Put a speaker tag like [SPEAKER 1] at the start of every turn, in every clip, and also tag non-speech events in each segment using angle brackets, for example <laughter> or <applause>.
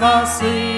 [SPEAKER 1] das was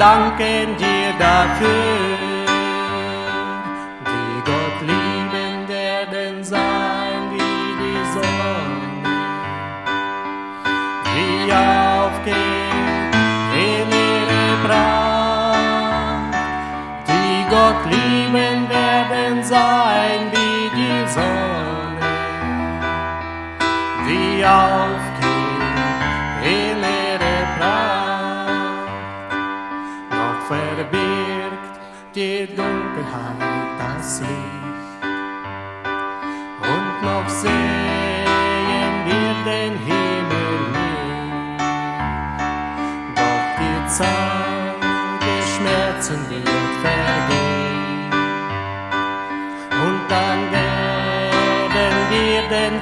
[SPEAKER 1] wir danken dir dafür. Die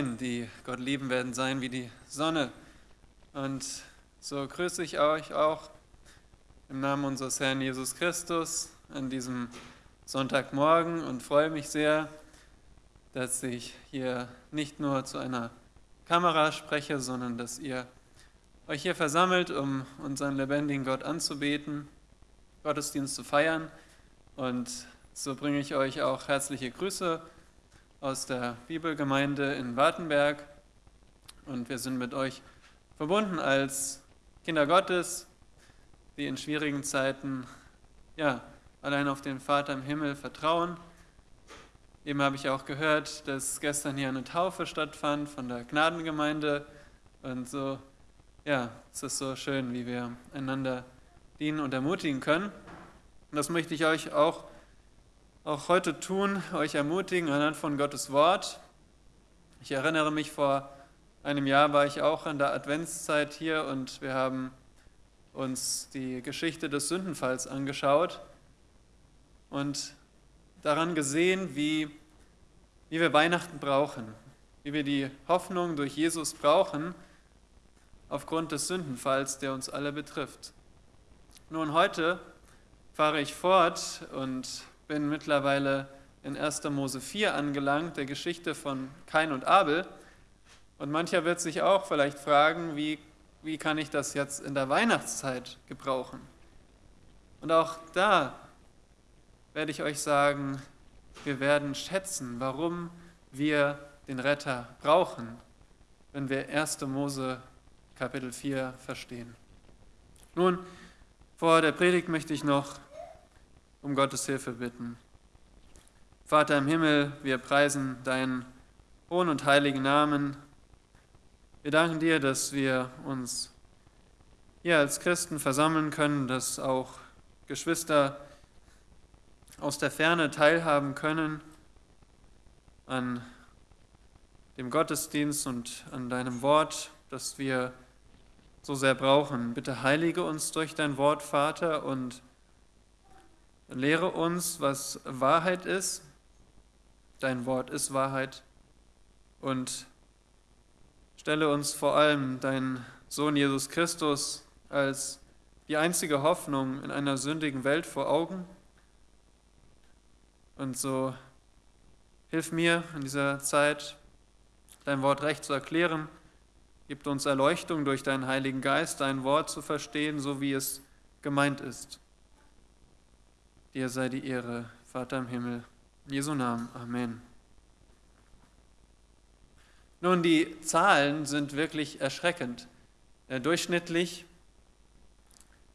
[SPEAKER 2] Amen. Die Gott lieben werden sein wie die Sonne. Und so grüße ich euch auch im Namen unseres Herrn Jesus Christus an diesem Sonntagmorgen und freue mich sehr, dass ich hier nicht nur zu einer Kamera spreche, sondern dass ihr euch hier versammelt, um unseren lebendigen Gott anzubeten, Gottesdienst zu feiern. Und so bringe ich euch auch herzliche Grüße aus der Bibelgemeinde in Wartenberg. Und wir sind mit euch verbunden als Kinder Gottes, die in schwierigen Zeiten ja, allein auf den Vater im Himmel vertrauen Eben habe ich auch gehört, dass gestern hier eine Taufe stattfand von der Gnadengemeinde. Und so, ja, es ist so schön, wie wir einander dienen und ermutigen können. Und das möchte ich euch auch, auch heute tun, euch ermutigen anhand von Gottes Wort. Ich erinnere mich, vor einem Jahr war ich auch in der Adventszeit hier und wir haben uns die Geschichte des Sündenfalls angeschaut. Und daran gesehen, wie, wie wir Weihnachten brauchen, wie wir die Hoffnung durch Jesus brauchen, aufgrund des Sündenfalls, der uns alle betrifft. Nun, heute fahre ich fort und bin mittlerweile in 1. Mose 4 angelangt, der Geschichte von Kain und Abel. Und mancher wird sich auch vielleicht fragen, wie, wie kann ich das jetzt in der Weihnachtszeit gebrauchen? Und auch da werde ich euch sagen, wir werden schätzen, warum wir den Retter brauchen, wenn wir 1. Mose Kapitel 4 verstehen. Nun, vor der Predigt möchte ich noch um Gottes Hilfe bitten. Vater im Himmel, wir preisen deinen hohen und heiligen Namen. Wir danken dir, dass wir uns hier als Christen versammeln können, dass auch Geschwister aus der Ferne teilhaben können an dem Gottesdienst und an deinem Wort, das wir so sehr brauchen. Bitte heilige uns durch dein Wort, Vater, und lehre uns, was Wahrheit ist. Dein Wort ist Wahrheit. Und stelle uns vor allem deinen Sohn Jesus Christus als die einzige Hoffnung in einer sündigen Welt vor Augen und so hilf mir in dieser Zeit, dein Wort recht zu erklären. Gib uns Erleuchtung durch deinen Heiligen Geist, dein Wort zu verstehen, so wie es gemeint ist. Dir sei die Ehre, Vater im Himmel. In Jesu Namen. Amen. Nun, die Zahlen sind wirklich erschreckend. Äh, durchschnittlich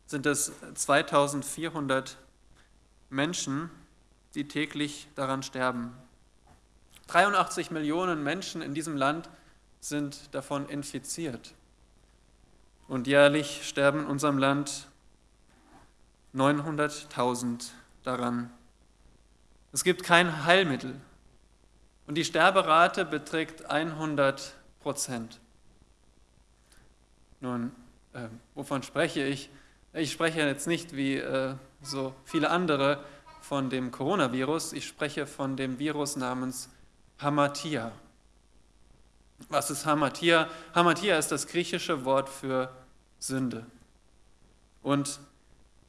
[SPEAKER 2] sind es 2400 Menschen, die täglich daran sterben. 83 Millionen Menschen in diesem Land sind davon infiziert. Und jährlich sterben in unserem Land 900.000 daran. Es gibt kein Heilmittel. Und die Sterberate beträgt 100 Prozent. Nun, äh, wovon spreche ich? Ich spreche jetzt nicht wie äh, so viele andere von dem Coronavirus, ich spreche von dem Virus namens Hamatia. Was ist Hamatia? Hamatia ist das griechische Wort für Sünde. Und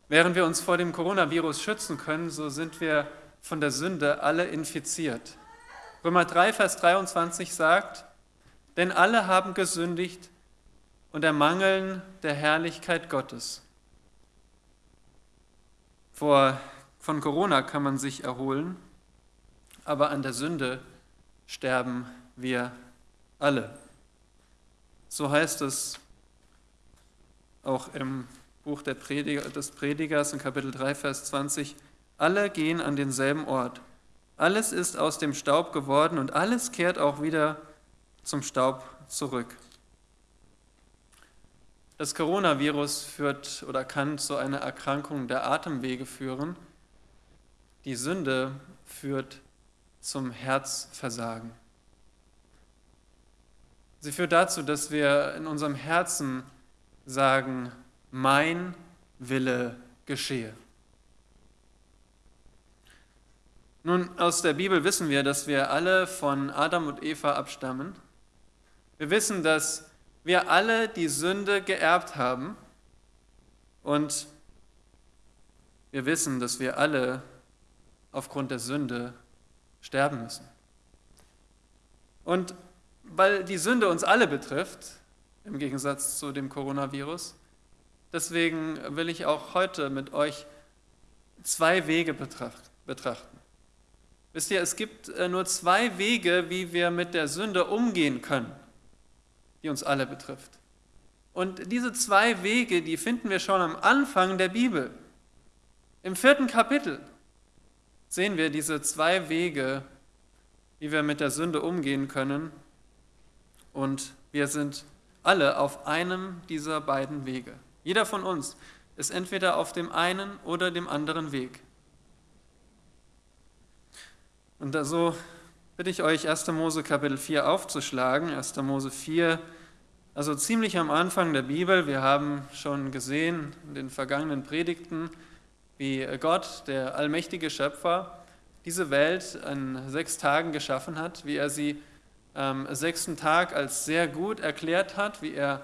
[SPEAKER 2] während wir uns vor dem Coronavirus schützen können, so sind wir von der Sünde alle infiziert. Römer 3, Vers 23 sagt, denn alle haben gesündigt und ermangeln der Herrlichkeit Gottes Vor, von Corona kann man sich erholen, aber an der Sünde sterben wir alle. So heißt es auch im Buch Prediger, des Predigers in Kapitel 3, Vers 20. Alle gehen an denselben Ort. Alles ist aus dem Staub geworden und alles kehrt auch wieder zum Staub zurück. Das Coronavirus führt oder kann zu einer Erkrankung der Atemwege führen. Die Sünde führt zum Herzversagen. Sie führt dazu, dass wir in unserem Herzen sagen, mein Wille geschehe. Nun, aus der Bibel wissen wir, dass wir alle von Adam und Eva abstammen. Wir wissen, dass wir alle die Sünde geerbt haben und wir wissen, dass wir alle aufgrund der Sünde sterben müssen. Und weil die Sünde uns alle betrifft, im Gegensatz zu dem Coronavirus, deswegen will ich auch heute mit euch zwei Wege betrachten. Wisst ihr, es gibt äh, nur zwei Wege, wie wir mit der Sünde umgehen können die uns alle betrifft. Und diese zwei Wege, die finden wir schon am Anfang der Bibel. Im vierten Kapitel sehen wir diese zwei Wege, wie wir mit der Sünde umgehen können. Und wir sind alle auf einem dieser beiden Wege. Jeder von uns ist entweder auf dem einen oder dem anderen Weg. Und so bitte ich euch, 1. Mose Kapitel 4 aufzuschlagen. 1. Mose 4, also ziemlich am Anfang der Bibel. Wir haben schon gesehen in den vergangenen Predigten, wie Gott, der allmächtige Schöpfer, diese Welt in sechs Tagen geschaffen hat, wie er sie am sechsten Tag als sehr gut erklärt hat, wie er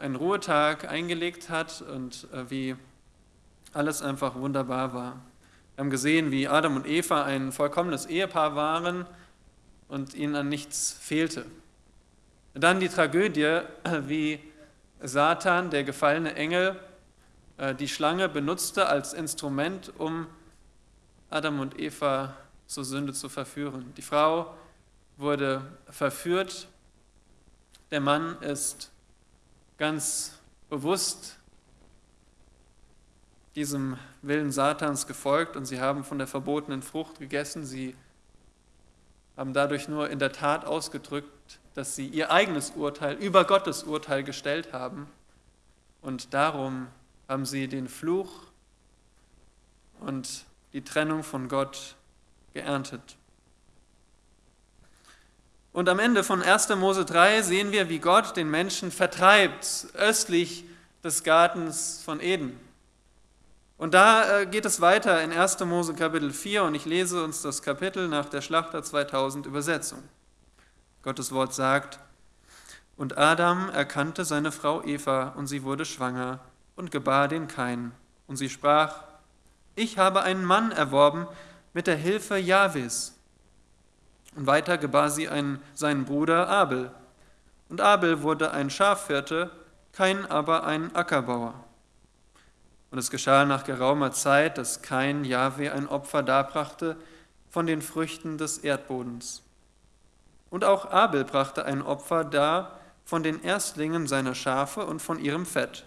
[SPEAKER 2] einen Ruhetag eingelegt hat und äh, wie alles einfach wunderbar war. Wir haben gesehen, wie Adam und Eva ein vollkommenes Ehepaar waren und ihnen an nichts fehlte. Dann die Tragödie, wie Satan, der gefallene Engel, äh, die Schlange benutzte als Instrument, um Adam und Eva zur Sünde zu verführen. Die Frau wurde verführt, der Mann ist ganz bewusst diesem Willen Satans gefolgt und sie haben von der verbotenen Frucht gegessen. Sie haben dadurch nur in der Tat ausgedrückt, dass sie ihr eigenes Urteil über Gottes Urteil gestellt haben. Und darum haben sie den Fluch und die Trennung von Gott geerntet. Und am Ende von 1. Mose 3 sehen wir, wie Gott den Menschen vertreibt, östlich des Gartens von Eden. Und da äh, geht es weiter in 1. Mose Kapitel 4 und ich lese uns das Kapitel nach der Schlachter 2000 Übersetzung. Gottes Wort sagt, und Adam erkannte seine Frau Eva und sie wurde schwanger und gebar den Kain. Und sie sprach, ich habe einen Mann erworben mit der Hilfe Jahwes. Und weiter gebar sie einen, seinen Bruder Abel. Und Abel wurde ein Schafhirte, Kain aber ein Ackerbauer. Und es geschah nach geraumer Zeit, dass kein Jahwe ein Opfer darbrachte von den Früchten des Erdbodens. Und auch Abel brachte ein Opfer dar von den Erstlingen seiner Schafe und von ihrem Fett.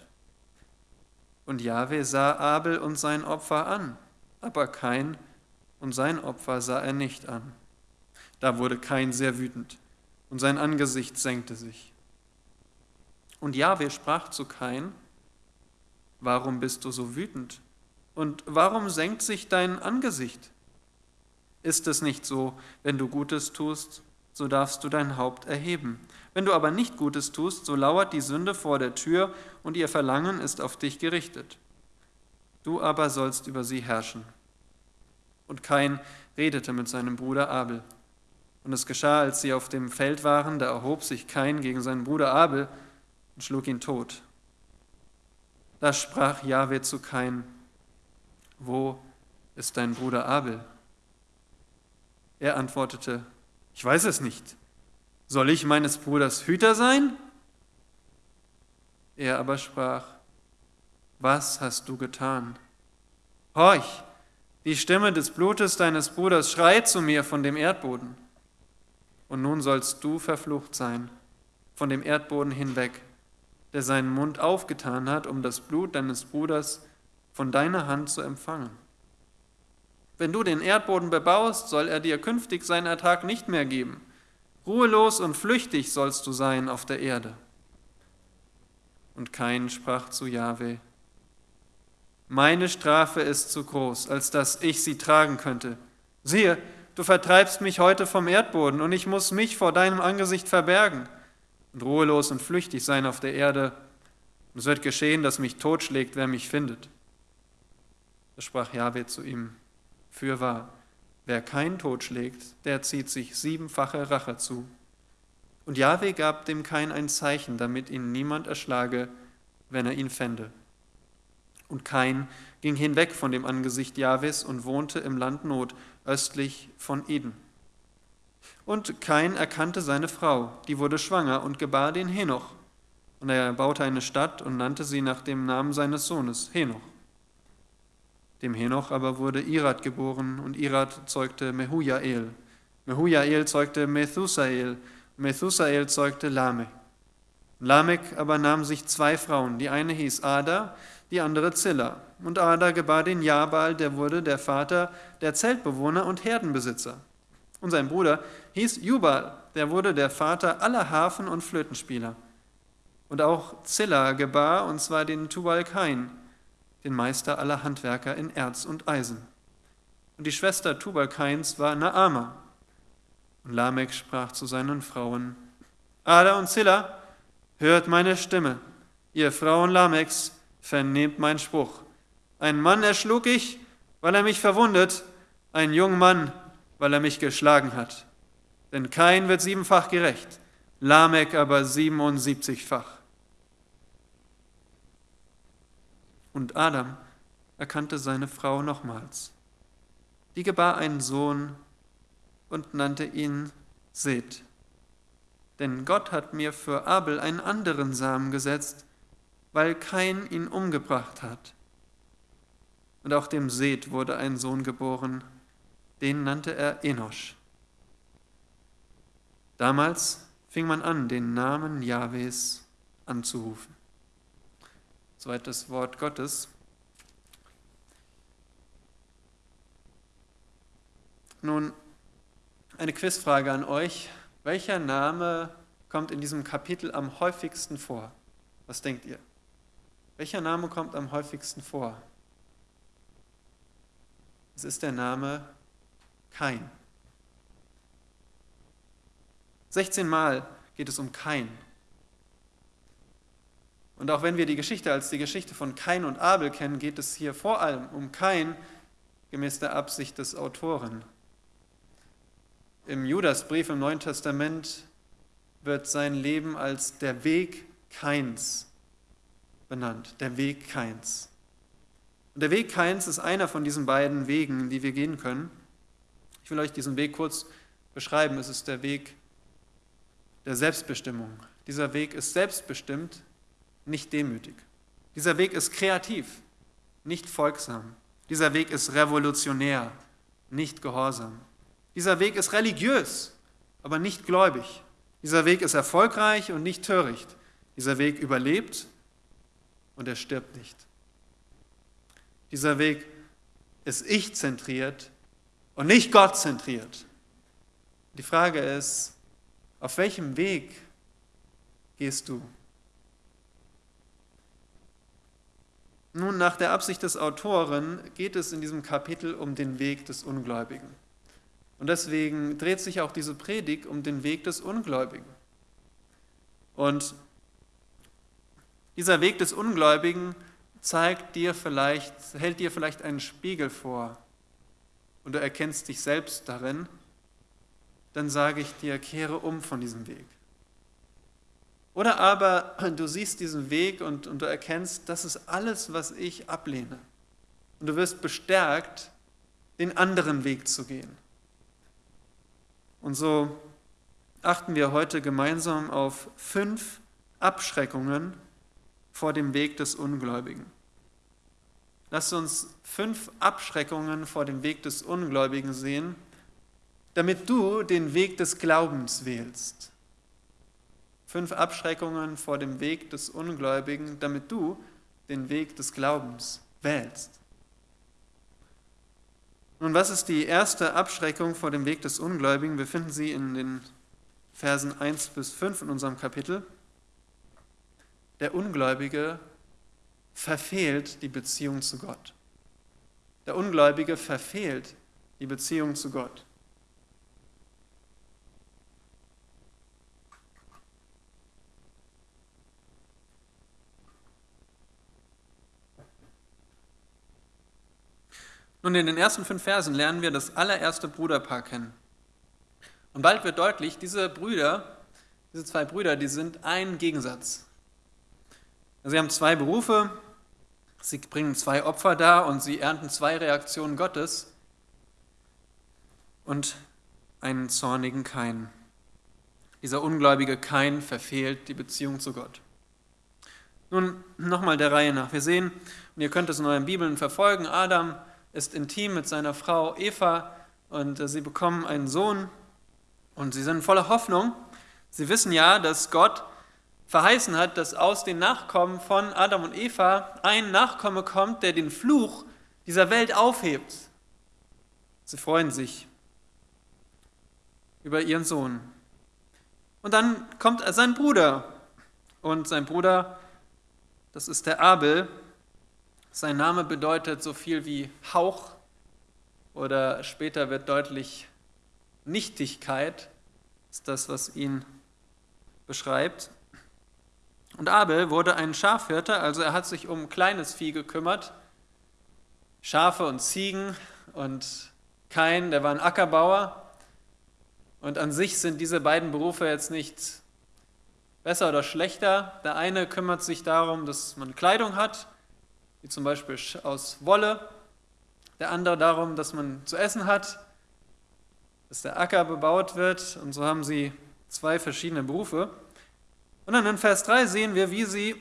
[SPEAKER 2] Und Jahwe sah Abel und sein Opfer an, aber kein und sein Opfer sah er nicht an. Da wurde Kain sehr wütend und sein Angesicht senkte sich. Und Jahwe sprach zu Kain, Warum bist du so wütend? Und warum senkt sich dein Angesicht? Ist es nicht so, wenn du Gutes tust, so darfst du dein Haupt erheben. Wenn du aber nicht Gutes tust, so lauert die Sünde vor der Tür und ihr Verlangen ist auf dich gerichtet. Du aber sollst über sie herrschen. Und Kain redete mit seinem Bruder Abel. Und es geschah, als sie auf dem Feld waren, da erhob sich Kain gegen seinen Bruder Abel und schlug ihn tot. Da sprach Jahwe zu Kain, wo ist dein Bruder Abel? Er antwortete, ich weiß es nicht. Soll ich meines Bruders Hüter sein? Er aber sprach, was hast du getan? Horch, die Stimme des Blutes deines Bruders schreit zu mir von dem Erdboden. Und nun sollst du verflucht sein von dem Erdboden hinweg, der seinen Mund aufgetan hat, um das Blut deines Bruders von deiner Hand zu empfangen. Wenn du den Erdboden bebaust, soll er dir künftig seinen Ertrag nicht mehr geben. Ruhelos und flüchtig sollst du sein auf der Erde. Und Kain sprach zu Jahwe, meine Strafe ist zu groß, als dass ich sie tragen könnte. Siehe, du vertreibst mich heute vom Erdboden, und ich muss mich vor deinem Angesicht verbergen und ruhelos und flüchtig sein auf der Erde. Und es wird geschehen, dass mich totschlägt, wer mich findet. Da sprach Jahwe zu ihm, Fürwahr, wer kein Tod schlägt, der zieht sich siebenfache Rache zu. Und Jahwe gab dem Kain ein Zeichen, damit ihn niemand erschlage, wenn er ihn fände. Und Kain ging hinweg von dem Angesicht Jahwes und wohnte im Land Not, östlich von Eden. Und Kain erkannte seine Frau, die wurde schwanger und gebar den Henoch. Und er baute eine Stadt und nannte sie nach dem Namen seines Sohnes, Henoch. Dem Henoch aber wurde Irad geboren und Irad zeugte Mehujael. Mehujael zeugte Methusael, Methusael zeugte Lamech. Lamech aber nahm sich zwei Frauen, die eine hieß Ada, die andere Zilla. Und Ada gebar den Jabal, der wurde der Vater der Zeltbewohner und Herdenbesitzer. Und sein Bruder hieß Jubal, der wurde der Vater aller Hafen- und Flötenspieler. Und auch Zilla gebar, und zwar den Tubalkain, den Meister aller Handwerker in Erz und Eisen. Und die Schwester Tubalkains war Naama. Und Lamech sprach zu seinen Frauen, Ada und Zilla, hört meine Stimme, ihr Frauen Lamechs, vernehmt meinen Spruch. Ein Mann erschlug ich, weil er mich verwundet, ein junger Mann, weil er mich geschlagen hat. Denn kein wird siebenfach gerecht, Lamech aber siebenundsiebzigfach. Und Adam erkannte seine Frau nochmals. Die gebar einen Sohn und nannte ihn Seth. Denn Gott hat mir für Abel einen anderen Samen gesetzt, weil kein ihn umgebracht hat. Und auch dem Seth wurde ein Sohn geboren, den nannte er Enosch. Damals fing man an, den Namen Jahwes anzurufen. Soweit das Wort Gottes. Nun, eine Quizfrage an euch. Welcher Name kommt in diesem Kapitel am häufigsten vor? Was denkt ihr? Welcher Name kommt am häufigsten vor? Es ist der Name Kain. 16 Mal geht es um Kain. Und auch wenn wir die Geschichte als die Geschichte von Kain und Abel kennen, geht es hier vor allem um Kain gemäß der Absicht des Autoren. Im Judasbrief im Neuen Testament wird sein Leben als der Weg Kains benannt, der Weg Kains. Und der Weg Kains ist einer von diesen beiden Wegen, die wir gehen können. Ich will euch diesen Weg kurz beschreiben. Es ist der Weg der Selbstbestimmung. Dieser Weg ist selbstbestimmt, nicht demütig. Dieser Weg ist kreativ, nicht folgsam. Dieser Weg ist revolutionär, nicht gehorsam. Dieser Weg ist religiös, aber nicht gläubig. Dieser Weg ist erfolgreich und nicht töricht. Dieser Weg überlebt und er stirbt nicht. Dieser Weg ist ich-zentriert und nicht Gott-zentriert. Die Frage ist, auf welchem Weg gehst du? Nun, nach der Absicht des Autoren geht es in diesem Kapitel um den Weg des Ungläubigen. Und deswegen dreht sich auch diese Predigt um den Weg des Ungläubigen. Und dieser Weg des Ungläubigen zeigt dir vielleicht, hält dir vielleicht einen Spiegel vor und du erkennst dich selbst darin, dann sage ich dir, kehre um von diesem Weg. Oder aber du siehst diesen Weg und, und du erkennst, das ist alles, was ich ablehne. Und du wirst bestärkt, den anderen Weg zu gehen. Und so achten wir heute gemeinsam auf fünf Abschreckungen vor dem Weg des Ungläubigen. lasst uns fünf Abschreckungen vor dem Weg des Ungläubigen sehen, damit du den Weg des Glaubens wählst. Fünf Abschreckungen vor dem Weg des Ungläubigen, damit du den Weg des Glaubens wählst. Nun, was ist die erste Abschreckung vor dem Weg des Ungläubigen? Wir finden sie in den Versen 1 bis 5 in unserem Kapitel. Der Ungläubige verfehlt die Beziehung zu Gott. Der Ungläubige verfehlt die Beziehung zu Gott. Nun, in den ersten fünf Versen lernen wir das allererste Bruderpaar kennen. Und bald wird deutlich, diese Brüder, diese zwei Brüder, die sind ein Gegensatz. Sie haben zwei Berufe, sie bringen zwei Opfer dar und sie ernten zwei Reaktionen Gottes und einen zornigen Kain. Dieser ungläubige Kain verfehlt die Beziehung zu Gott. Nun nochmal der Reihe nach. Wir sehen, und ihr könnt es in euren Bibeln verfolgen, Adam ist intim mit seiner Frau Eva und äh, sie bekommen einen Sohn und sie sind voller Hoffnung. Sie wissen ja, dass Gott verheißen hat, dass aus den Nachkommen von Adam und Eva ein Nachkomme kommt, der den Fluch dieser Welt aufhebt. Sie freuen sich über ihren Sohn. Und dann kommt sein Bruder. Und sein Bruder, das ist der Abel, sein Name bedeutet so viel wie Hauch oder später wird deutlich Nichtigkeit, ist das, was ihn beschreibt. Und Abel wurde ein Schafhirte, also er hat sich um kleines Vieh gekümmert, Schafe und Ziegen und Kain, der war ein Ackerbauer. Und an sich sind diese beiden Berufe jetzt nicht besser oder schlechter. Der eine kümmert sich darum, dass man Kleidung hat wie zum Beispiel aus Wolle, der andere darum, dass man zu essen hat, dass der Acker bebaut wird und so haben sie zwei verschiedene Berufe. Und dann in Vers 3 sehen wir, wie sie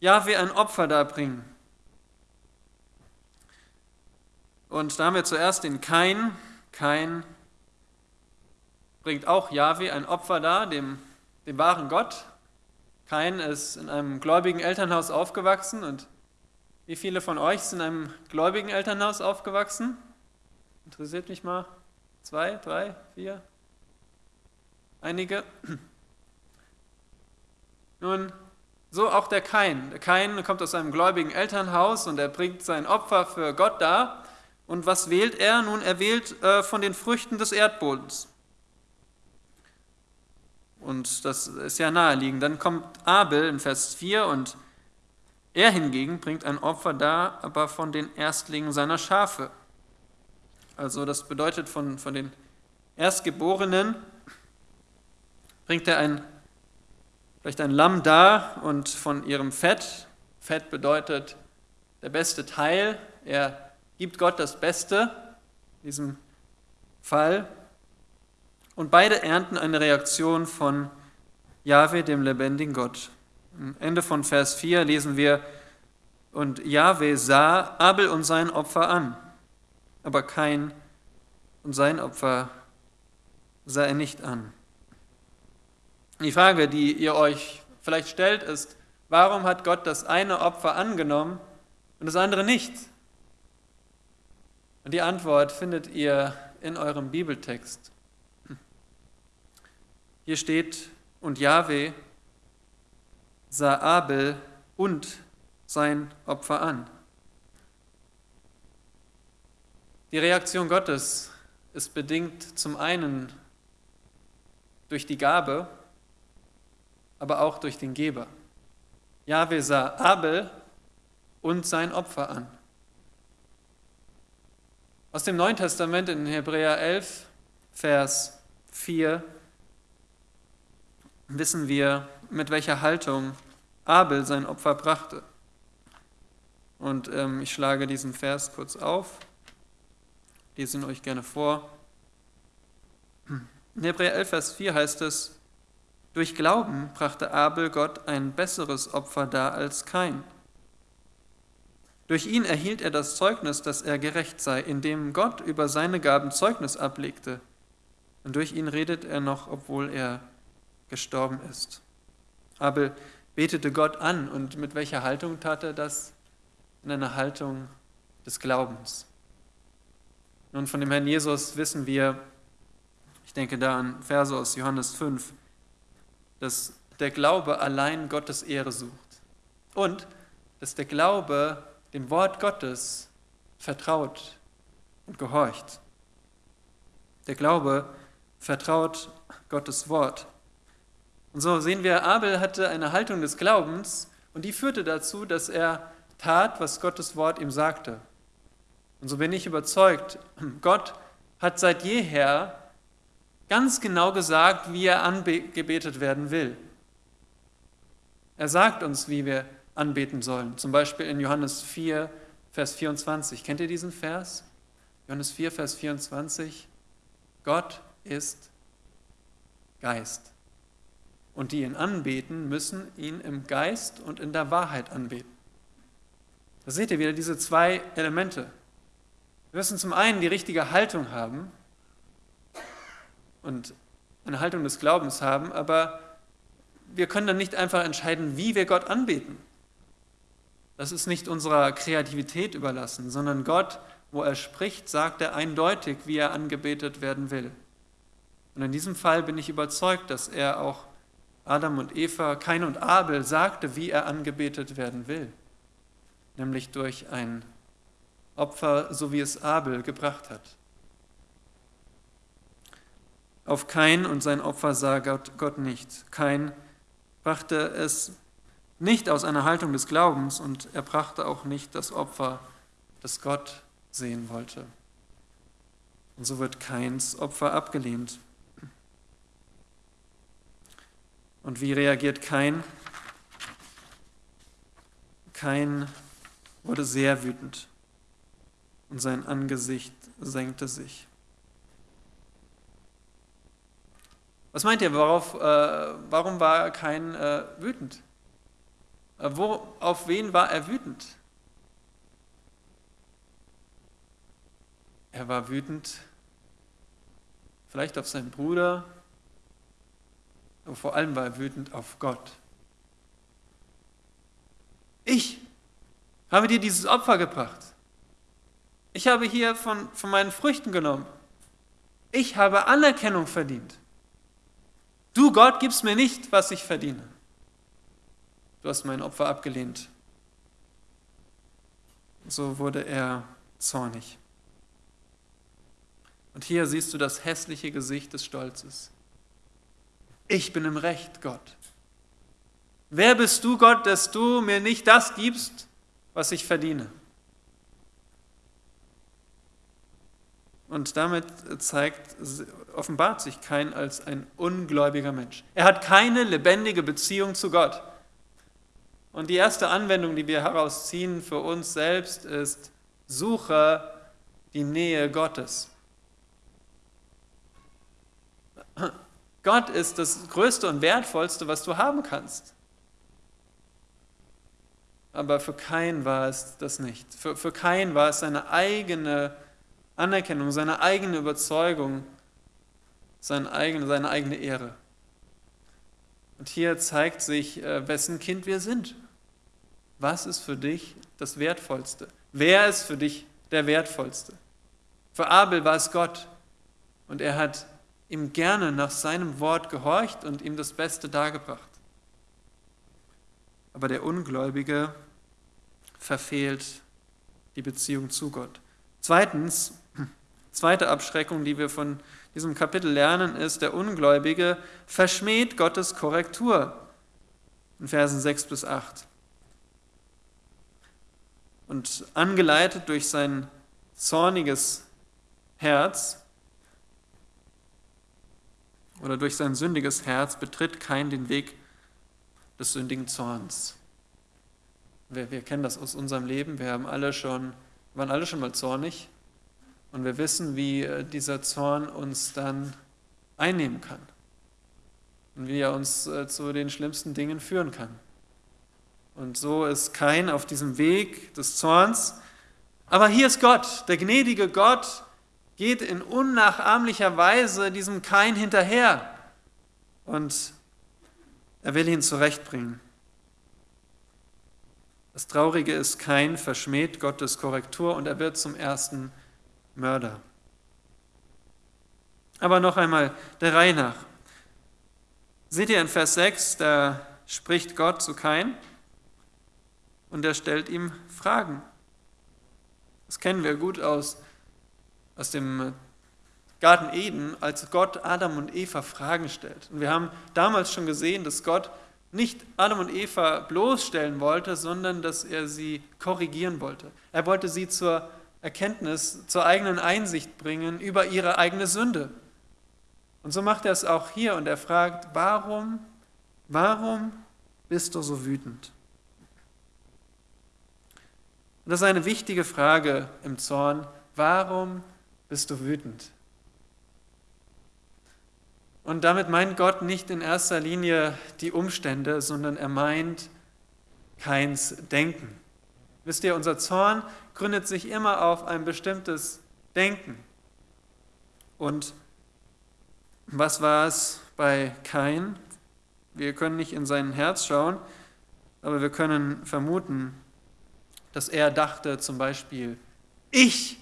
[SPEAKER 2] Jahwe ein Opfer darbringen. Und da haben wir zuerst den Kain. Kain bringt auch Jahwe ein Opfer dar, dem, dem wahren Gott, Kain ist in einem gläubigen Elternhaus aufgewachsen und wie viele von euch sind in einem gläubigen Elternhaus aufgewachsen? Interessiert mich mal. Zwei, drei, vier? Einige? Nun, so auch der Kain. Der Kain kommt aus einem gläubigen Elternhaus und er bringt sein Opfer für Gott dar. Und was wählt er? Nun, er wählt äh, von den Früchten des Erdbodens. Und das ist ja naheliegend. Dann kommt Abel in Vers 4 und er hingegen bringt ein Opfer dar, aber von den Erstlingen seiner Schafe. Also das bedeutet, von, von den Erstgeborenen bringt er ein, vielleicht ein Lamm dar und von ihrem Fett, Fett bedeutet der beste Teil, er gibt Gott das Beste, in diesem Fall, und beide ernten eine Reaktion von Jahwe, dem lebendigen Gott. Am Ende von Vers 4 lesen wir, und Jahwe sah Abel und sein Opfer an, aber kein und sein Opfer sah er nicht an. Die Frage, die ihr euch vielleicht stellt, ist, warum hat Gott das eine Opfer angenommen und das andere nicht? Und die Antwort findet ihr in eurem Bibeltext. Hier steht, und Jahwe sah Abel und sein Opfer an. Die Reaktion Gottes ist bedingt zum einen durch die Gabe, aber auch durch den Geber. Jahwe sah Abel und sein Opfer an. Aus dem Neuen Testament in Hebräer 11, Vers 4 wissen wir, mit welcher Haltung Abel sein Opfer brachte. Und ähm, ich schlage diesen Vers kurz auf, lese ihn euch gerne vor. In Hebräer 11, Vers 4 heißt es, durch Glauben brachte Abel Gott ein besseres Opfer dar als kein. Durch ihn erhielt er das Zeugnis, dass er gerecht sei, indem Gott über seine Gaben Zeugnis ablegte. Und durch ihn redet er noch, obwohl er gestorben ist. Abel betete Gott an und mit welcher Haltung tat er das? In einer Haltung des Glaubens. Nun, von dem Herrn Jesus wissen wir, ich denke da an Verse aus Johannes 5, dass der Glaube allein Gottes Ehre sucht und dass der Glaube dem Wort Gottes vertraut und gehorcht. Der Glaube vertraut Gottes Wort. Und so sehen wir, Abel hatte eine Haltung des Glaubens und die führte dazu, dass er tat, was Gottes Wort ihm sagte. Und so bin ich überzeugt, Gott hat seit jeher ganz genau gesagt, wie er angebetet werden will. Er sagt uns, wie wir anbeten sollen. Zum Beispiel in Johannes 4, Vers 24. Kennt ihr diesen Vers? Johannes 4, Vers 24. Gott ist Geist. Und die ihn anbeten, müssen ihn im Geist und in der Wahrheit anbeten. Da seht ihr wieder diese zwei Elemente. Wir müssen zum einen die richtige Haltung haben und eine Haltung des Glaubens haben, aber wir können dann nicht einfach entscheiden, wie wir Gott anbeten. Das ist nicht unserer Kreativität überlassen, sondern Gott, wo er spricht, sagt er eindeutig, wie er angebetet werden will. Und in diesem Fall bin ich überzeugt, dass er auch Adam und Eva, Kain und Abel sagte, wie er angebetet werden will, nämlich durch ein Opfer, so wie es Abel gebracht hat. Auf Kain und sein Opfer sah Gott, nicht. Kain brachte es nicht aus einer Haltung des Glaubens und er brachte auch nicht das Opfer, das Gott sehen wollte. Und so wird Kains Opfer abgelehnt. Und wie reagiert Kain? Kain wurde sehr wütend und sein Angesicht senkte sich. Was meint ihr, worauf, äh, warum war Kain äh, wütend? Äh, wo, auf wen war er wütend? Er war wütend vielleicht auf seinen Bruder, aber vor allem war er wütend auf Gott. Ich habe dir dieses Opfer gebracht. Ich habe hier von, von meinen Früchten genommen. Ich habe Anerkennung verdient. Du, Gott, gibst mir nicht, was ich verdiene. Du hast mein Opfer abgelehnt. So wurde er zornig. Und hier siehst du das hässliche Gesicht des Stolzes. Ich bin im Recht, Gott. Wer bist du, Gott, dass du mir nicht das gibst, was ich verdiene? Und damit zeigt, offenbart sich kein als ein ungläubiger Mensch. Er hat keine lebendige Beziehung zu Gott. Und die erste Anwendung, die wir herausziehen für uns selbst, ist, suche die Nähe Gottes. Gott ist das Größte und Wertvollste, was du haben kannst. Aber für keinen war es das nicht. Für, für keinen war es seine eigene Anerkennung, seine eigene Überzeugung, seine eigene, seine eigene Ehre. Und hier zeigt sich, äh, wessen Kind wir sind. Was ist für dich das Wertvollste? Wer ist für dich der Wertvollste? Für Abel war es Gott und er hat ihm gerne nach seinem Wort gehorcht und ihm das Beste dargebracht. Aber der Ungläubige verfehlt die Beziehung zu Gott. Zweitens, zweite Abschreckung, die wir von diesem Kapitel lernen, ist, der Ungläubige verschmäht Gottes Korrektur. In Versen 6 bis 8. Und angeleitet durch sein zorniges Herz oder durch sein sündiges Herz betritt kein den Weg des sündigen Zorns. Wir, wir kennen das aus unserem Leben. Wir haben alle schon, waren alle schon mal zornig und wir wissen, wie äh, dieser Zorn uns dann einnehmen kann und wie er uns äh, zu den schlimmsten Dingen führen kann. Und so ist kein auf diesem Weg des Zorns. Aber hier ist Gott, der gnädige Gott, geht in unnachahmlicher Weise diesem Kain hinterher und er will ihn zurechtbringen. Das Traurige ist, Kain verschmäht Gottes Korrektur und er wird zum ersten Mörder. Aber noch einmal der Reihe nach. Seht ihr in Vers 6, da spricht Gott zu Kain und er stellt ihm Fragen. Das kennen wir gut aus, aus dem Garten Eden, als Gott Adam und Eva Fragen stellt. Und wir haben damals schon gesehen, dass Gott nicht Adam und Eva bloßstellen wollte, sondern dass er sie korrigieren wollte. Er wollte sie zur Erkenntnis, zur eigenen Einsicht bringen über ihre eigene Sünde. Und so macht er es auch hier und er fragt, warum, warum bist du so wütend? Und das ist eine wichtige Frage im Zorn. Warum bist du wütend? Und damit meint Gott nicht in erster Linie die Umstände, sondern er meint keins Denken. Wisst ihr, unser Zorn gründet sich immer auf ein bestimmtes Denken. Und was war es bei Kain? Wir können nicht in sein Herz schauen, aber wir können vermuten, dass er dachte zum Beispiel, ich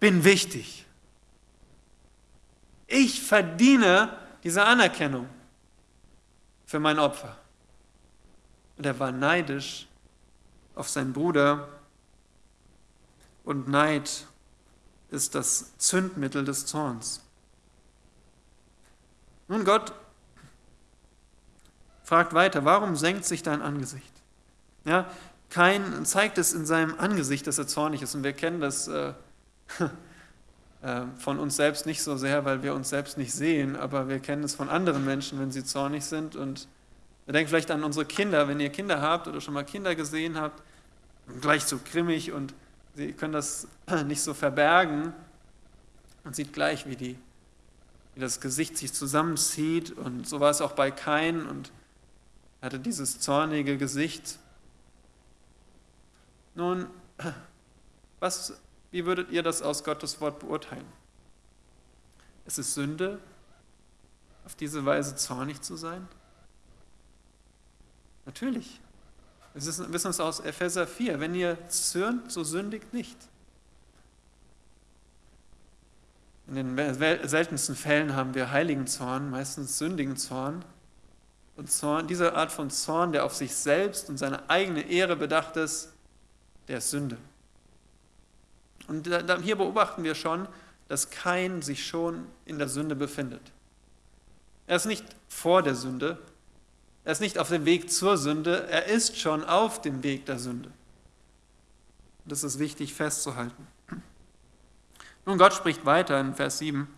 [SPEAKER 2] bin wichtig. Ich verdiene diese Anerkennung für mein Opfer. Und er war neidisch auf seinen Bruder. Und Neid ist das Zündmittel des Zorns. Nun, Gott fragt weiter, warum senkt sich dein Angesicht? Ja, kein zeigt es in seinem Angesicht, dass er zornig ist. Und wir kennen das äh, <laughs> Äh, von uns selbst nicht so sehr, weil wir uns selbst nicht sehen, aber wir kennen es von anderen Menschen, wenn sie zornig sind. Und wir denken vielleicht an unsere Kinder, wenn ihr Kinder habt oder schon mal Kinder gesehen habt, gleich so grimmig und sie können das <clears throat> nicht so verbergen. Man sieht gleich, wie, die, wie das Gesicht sich zusammenzieht. Und so war es auch bei Kain und er hatte dieses zornige Gesicht. Nun, <clears throat> was wie würdet ihr das aus Gottes Wort beurteilen? Es ist Sünde, auf diese Weise zornig zu sein? Natürlich. Wir wissen es aus Epheser 4. Wenn ihr zürnt, so sündigt nicht. In den seltensten Fällen haben wir heiligen Zorn, meistens sündigen Zorn. Und Zorn, diese Art von Zorn, der auf sich selbst und seine eigene Ehre bedacht ist, der ist Sünde. Und hier beobachten wir schon, dass Kain sich schon in der Sünde befindet. Er ist nicht vor der Sünde, er ist nicht auf dem Weg zur Sünde, er ist schon auf dem Weg der Sünde. Das ist wichtig festzuhalten. Nun, Gott spricht weiter in Vers 7.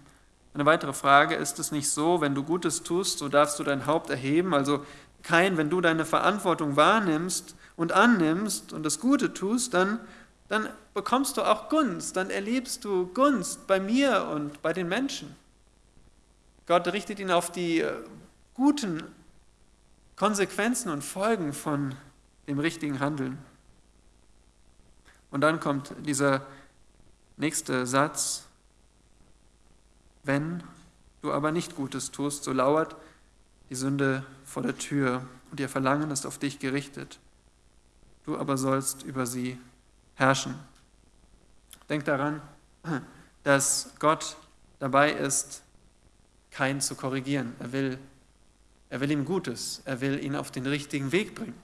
[SPEAKER 2] Eine weitere Frage, ist es nicht so, wenn du Gutes tust, so darfst du dein Haupt erheben? Also kein, wenn du deine Verantwortung wahrnimmst und annimmst und das Gute tust, dann dann bekommst du auch Gunst, dann erlebst du Gunst bei mir und bei den Menschen. Gott richtet ihn auf die äh, guten Konsequenzen und Folgen von dem richtigen Handeln. Und dann kommt dieser nächste Satz, wenn du aber nicht Gutes tust, so lauert die Sünde vor der Tür und ihr Verlangen ist auf dich gerichtet. Du aber sollst über sie herrschen. Denkt daran, dass Gott dabei ist, keinen zu korrigieren. Er will, er will ihm Gutes, er will ihn auf den richtigen Weg bringen.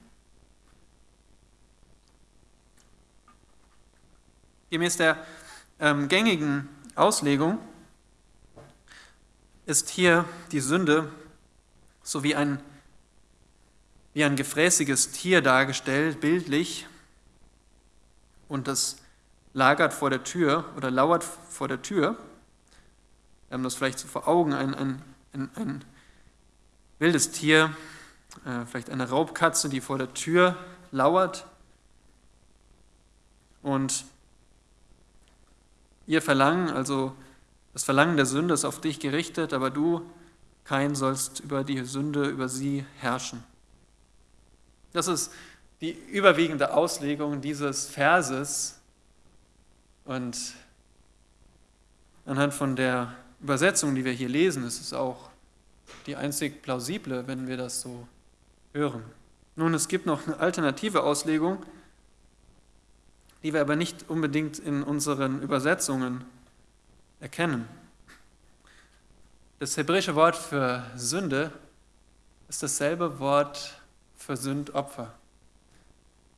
[SPEAKER 2] Gemäß der ähm, gängigen Auslegung ist hier die Sünde so wie ein, wie ein gefräßiges Tier dargestellt, bildlich, und das lagert vor der Tür oder lauert vor der Tür. Wir haben das vielleicht so vor Augen, ein, ein, ein, ein wildes Tier, äh, vielleicht eine Raubkatze, die vor der Tür lauert. Und ihr Verlangen, also das Verlangen der Sünde ist auf dich gerichtet, aber du, kein, sollst über die Sünde, über sie herrschen. Das ist die überwiegende Auslegung dieses Verses und anhand von der Übersetzung, die wir hier lesen, ist es auch die einzig plausible, wenn wir das so hören. Nun, es gibt noch eine alternative Auslegung, die wir aber nicht unbedingt in unseren Übersetzungen erkennen. Das hebräische Wort für Sünde ist dasselbe Wort für Sündopfer.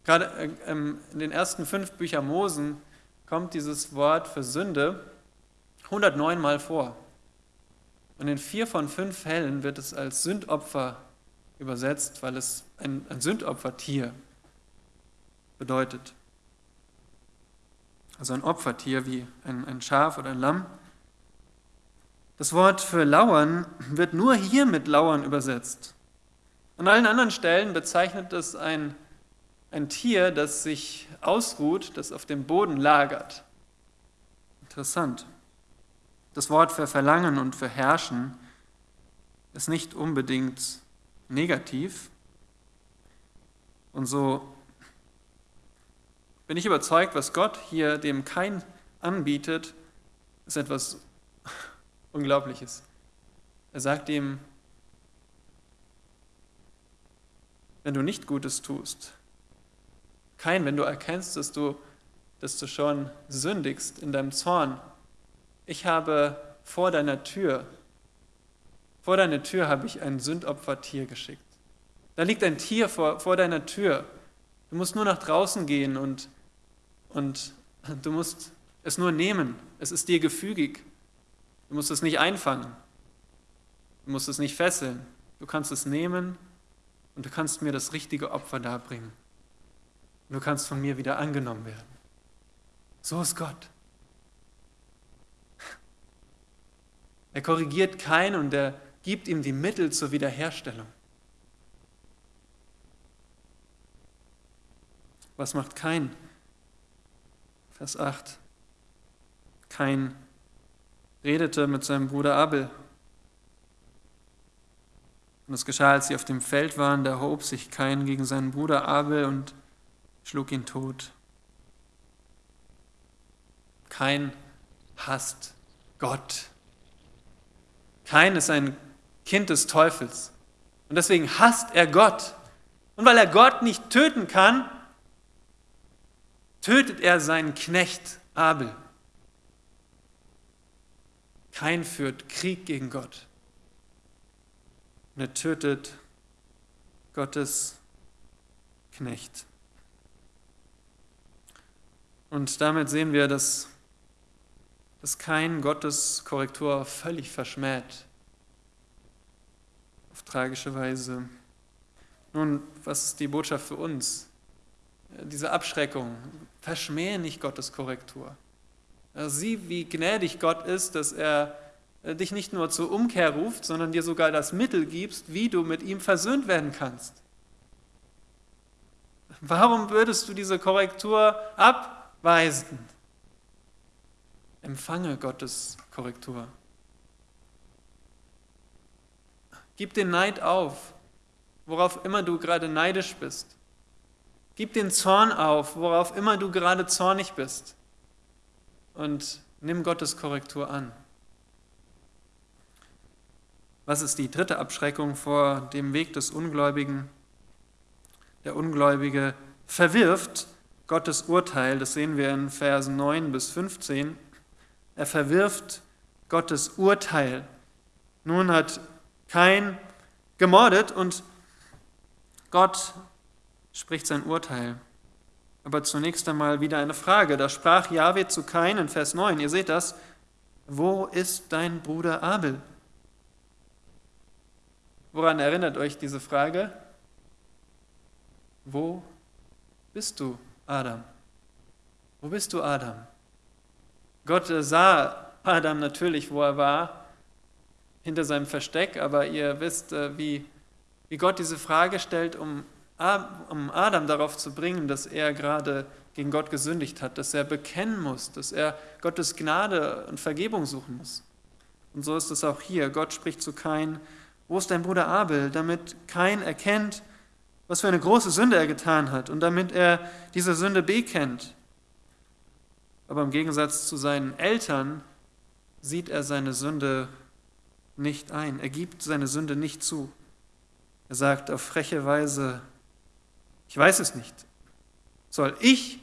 [SPEAKER 2] Gerade äh, ähm, in den ersten fünf Büchern Mosen kommt dieses Wort für Sünde 109 Mal vor. Und in vier von fünf Fällen wird es als Sündopfer übersetzt, weil es ein, ein Sündopfertier bedeutet. Also ein Opfertier wie ein, ein Schaf oder ein Lamm. Das Wort für lauern wird nur hier mit lauern übersetzt. An allen anderen Stellen bezeichnet es ein, ein Tier, das sich ausruht, das auf dem Boden lagert. Interessant. Das Wort für Verlangen und für Herrschen ist nicht unbedingt negativ. Und so bin ich überzeugt, was Gott hier dem Kein anbietet, ist etwas <laughs> Unglaubliches. Er sagt ihm, wenn du nicht Gutes tust, kein, wenn du erkennst, dass du, dass du schon sündigst in deinem Zorn, ich habe vor deiner Tür, vor deiner Tür habe ich ein Sündopfertier geschickt. Da liegt ein Tier vor, vor deiner Tür. Du musst nur nach draußen gehen und, und du musst es nur nehmen. Es ist dir gefügig. Du musst es nicht einfangen. Du musst es nicht fesseln. Du kannst es nehmen und du kannst mir das richtige Opfer darbringen. Du kannst von mir wieder angenommen werden. So ist Gott. Er korrigiert keinen und er gibt ihm die Mittel zur Wiederherstellung. Was macht kein? Vers 8. Kein redete mit seinem Bruder Abel. Und es geschah, als sie auf dem Feld waren, da erhob sich Kain gegen seinen Bruder Abel und schlug ihn tot. Kain hasst Gott. Kain ist ein Kind des Teufels. Und deswegen hasst er Gott. Und weil er Gott nicht töten kann, tötet er seinen Knecht Abel. Kein führt Krieg gegen Gott. Und er tötet Gottes Knecht. Und damit sehen wir, dass, dass kein Gottes Korrektur völlig verschmäht. Auf tragische Weise. Nun, was ist die Botschaft für uns? Diese Abschreckung. Verschmähe nicht Gottes Korrektur. Sieh, wie gnädig Gott ist, dass er äh, dich nicht nur zur Umkehr ruft, sondern dir sogar das Mittel gibst, wie du mit ihm versöhnt werden kannst. Warum würdest du diese Korrektur abweisen? Empfange Gottes Korrektur. Gib den Neid auf, worauf immer du gerade neidisch bist. Gib den Zorn auf, worauf immer du gerade zornig bist und nimm Gottes Korrektur an. Was ist die dritte Abschreckung vor dem Weg des Ungläubigen? Der Ungläubige verwirft Gottes Urteil, das sehen wir in Versen 9 bis 15. Er verwirft Gottes Urteil. Nun hat kein gemordet und Gott spricht sein Urteil. Aber zunächst einmal wieder eine Frage. Da sprach Jahwe zu Kain in Vers 9. Ihr seht das. Wo ist dein Bruder Abel? Woran erinnert euch diese Frage? Wo bist du, Adam? Wo bist du, Adam? Gott sah Adam natürlich, wo er war, hinter seinem Versteck, aber ihr wisst, äh, wie, wie Gott diese Frage stellt, um um Adam darauf zu bringen, dass er gerade gegen Gott gesündigt hat, dass er bekennen muss, dass er Gottes Gnade und Vergebung suchen muss. Und so ist es auch hier. Gott spricht zu Kain, wo ist dein Bruder Abel, damit Kain erkennt, was für eine große Sünde er getan hat und damit er diese Sünde bekennt. Aber im Gegensatz zu seinen Eltern sieht er seine Sünde nicht ein. Er gibt seine Sünde nicht zu. Er sagt auf freche Weise, ich weiß es nicht. Soll ich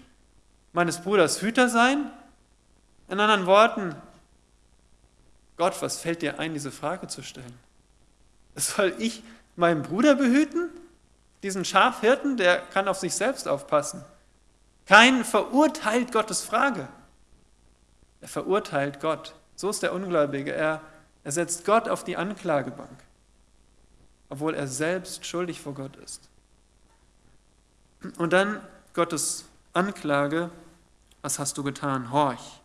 [SPEAKER 2] meines Bruders Hüter sein? In anderen Worten, Gott, was fällt dir ein, diese Frage zu stellen? Soll ich meinen Bruder behüten? Diesen Schafhirten, der kann auf sich selbst aufpassen. Kein verurteilt Gottes Frage. Er verurteilt Gott. So ist der Ungläubige. Er, er setzt Gott auf die Anklagebank, obwohl er selbst schuldig vor Gott ist. Und dann Gottes Anklage, was hast du getan? Horch,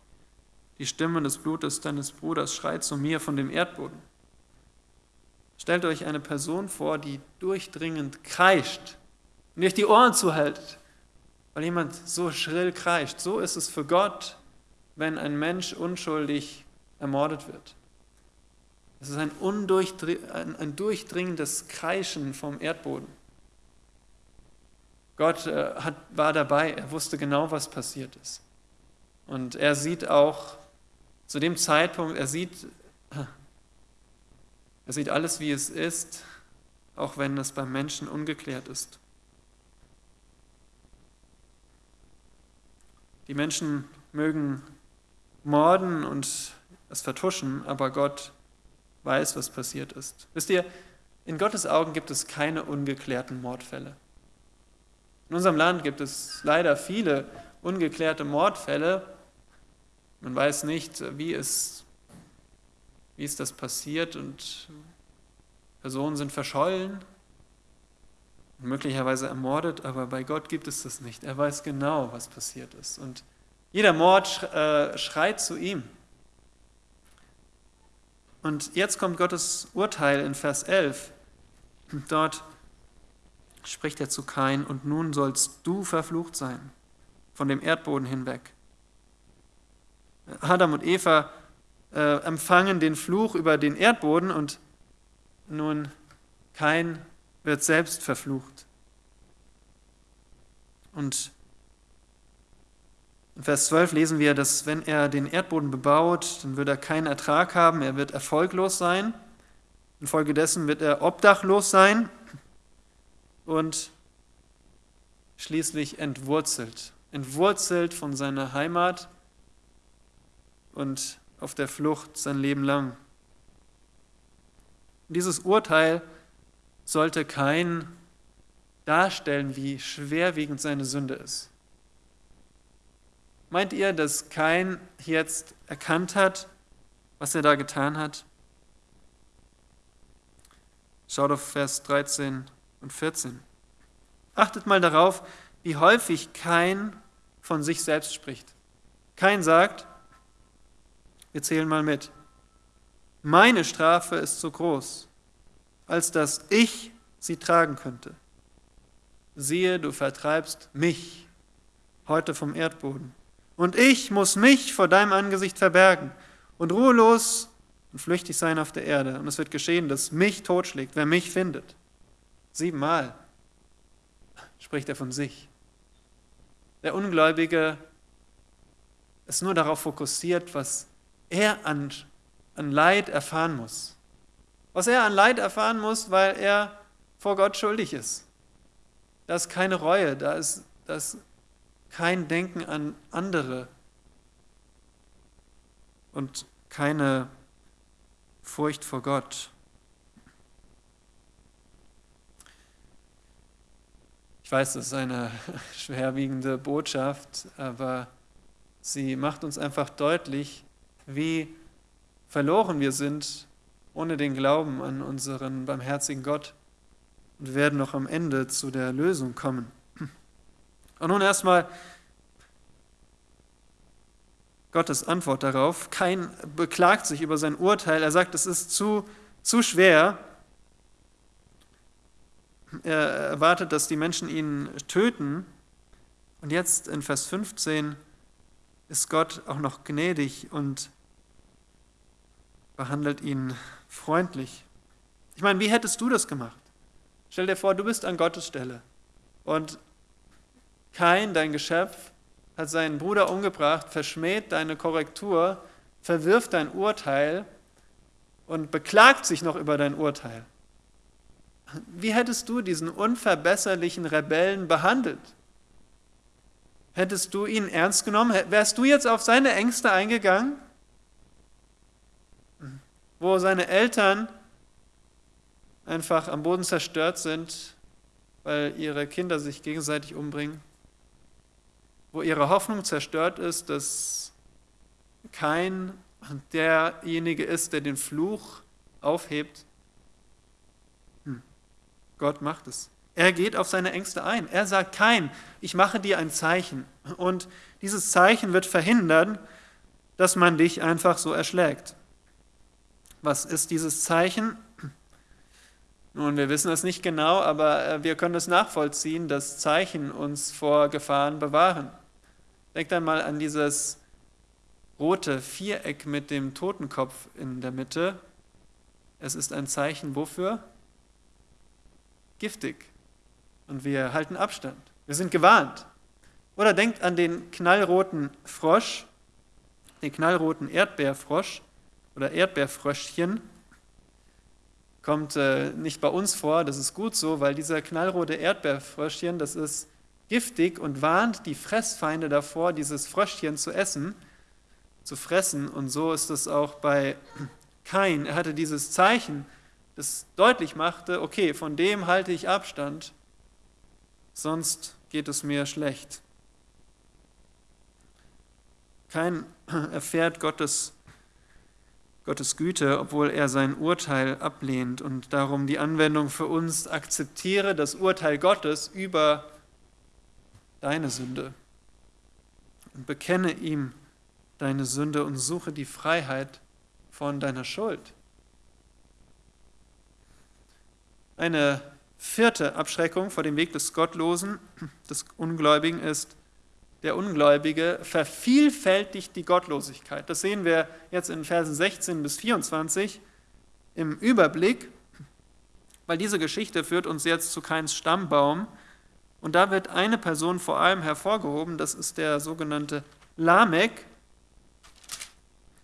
[SPEAKER 2] die Stimme des Blutes deines Bruders schreit zu mir von dem Erdboden. Stellt euch eine Person vor, die durchdringend kreischt und euch die Ohren zuhält, weil jemand so schrill kreischt. So ist es für Gott, wenn ein Mensch unschuldig ermordet wird. Es ist ein, ein, ein durchdringendes Kreischen vom Erdboden. Gott äh, hat, war dabei, er wusste genau, was passiert ist. Und er sieht auch zu dem Zeitpunkt, er sieht, er sieht alles, wie es ist, auch wenn es beim Menschen ungeklärt ist. Die Menschen mögen morden und es vertuschen, aber Gott weiß, was passiert ist. Wisst ihr, in Gottes Augen gibt es keine ungeklärten Mordfälle. In unserem Land gibt es leider viele ungeklärte Mordfälle. Man weiß nicht, wie es, wie ist das passiert und Personen sind verschollen möglicherweise ermordet, aber bei Gott gibt es das nicht. Er weiß genau, was passiert ist. Und jeder Mord äh, schreit zu ihm. Und jetzt kommt Gottes Urteil in Vers 11. Dort spricht er zu Kain, und nun sollst du verflucht sein von dem Erdboden hinweg. Adam und Eva äh, empfangen den Fluch über den Erdboden und nun Kain wird selbst verflucht. Und in Vers 12 lesen wir, dass wenn er den Erdboden bebaut, dann wird er keinen Ertrag haben, er wird erfolglos sein. Infolgedessen wird er obdachlos sein und schließlich entwurzelt. Entwurzelt von seiner Heimat und auf der Flucht sein Leben lang. Dieses Urteil sollte kein darstellen, wie schwerwiegend seine Sünde ist. Meint ihr, dass kein jetzt erkannt hat, was er da getan hat? Schaut auf Vers 13 und 14. Achtet mal darauf, wie häufig kein von sich selbst spricht. Kein sagt, wir zählen mal mit, meine Strafe ist so groß, als dass ich sie tragen könnte. Siehe, du vertreibst mich heute vom Erdboden. Und ich muss mich vor deinem Angesicht verbergen und ruhelos und flüchtig sein auf der Erde. Und es wird geschehen, dass mich totschlägt, wer mich findet. Siebenmal spricht er von sich. Der Ungläubige ist nur darauf fokussiert, was er an, an Leid erfahren muss. Was er an Leid erfahren muss, weil er vor Gott schuldig ist. Da ist keine Reue, da ist, da ist kein Denken an andere und keine Furcht vor Gott. Ich weiß, das ist eine <laughs> schwerwiegende Botschaft, aber sie macht uns einfach deutlich, wie verloren wir sind ohne den Glauben an unseren barmherzigen Gott und werden noch am Ende zu der Lösung kommen. Und nun erstmal Gottes Antwort darauf. Kein beklagt sich über sein Urteil. Er sagt, es ist zu, zu schwer, er erwartet, dass die Menschen ihn töten. Und jetzt in Vers 15 ist Gott auch noch gnädig und behandelt ihn freundlich. Ich meine, wie hättest du das gemacht? Stell dir vor, du bist an Gottes Stelle und Kain, dein Geschöpf, hat seinen Bruder umgebracht, verschmäht deine Korrektur, verwirft dein Urteil und beklagt sich noch über dein Urteil. Wie hättest du diesen unverbesserlichen Rebellen behandelt? Hättest du ihn ernst genommen? Wärst du jetzt auf seine Ängste eingegangen? Wo seine Eltern einfach am Boden zerstört sind, weil ihre Kinder sich gegenseitig umbringen? Wo ihre Hoffnung zerstört ist, dass kein derjenige ist, der den Fluch aufhebt? Hm. Gott macht es. Er geht auf seine Ängste ein. Er sagt, kein, ich mache dir ein Zeichen. Und dieses Zeichen wird verhindern, dass man dich einfach so erschlägt. Was ist dieses Zeichen? Nun, wir wissen es nicht genau, aber äh, wir können es nachvollziehen, dass Zeichen uns vor Gefahren bewahren. Denkt einmal an dieses rote Viereck mit dem Totenkopf in der Mitte. Es ist ein Zeichen wofür? Giftig und wir halten Abstand. Wir sind gewarnt. Oder denkt an den knallroten Frosch, den knallroten Erdbeerfrosch oder Erdbeerfröschchen. Kommt äh, nicht bei uns vor, das ist gut so, weil dieser knallrote Erdbeerfröschchen, das ist giftig und warnt die Fressfeinde davor, dieses Fröschchen zu essen, zu fressen. Und so ist es auch bei <clears throat> Kain. Er hatte dieses Zeichen, das deutlich machte, okay, von dem halte ich Abstand sonst geht es mir schlecht. Kein <clears throat> erfährt Gottes, Gottes Güte, obwohl er sein Urteil ablehnt und darum die Anwendung für uns akzeptiere das Urteil Gottes über deine Sünde und bekenne ihm deine Sünde und suche die Freiheit von deiner Schuld. Eine vierte Abschreckung vor dem Weg des Gottlosen, des Ungläubigen ist, der Ungläubige vervielfältigt die Gottlosigkeit. Das sehen wir jetzt in Versen 16 bis 24 im Überblick, weil diese Geschichte führt uns jetzt zu Keins Stammbaum. Und da wird eine Person vor allem hervorgehoben, das ist der sogenannte Lamek.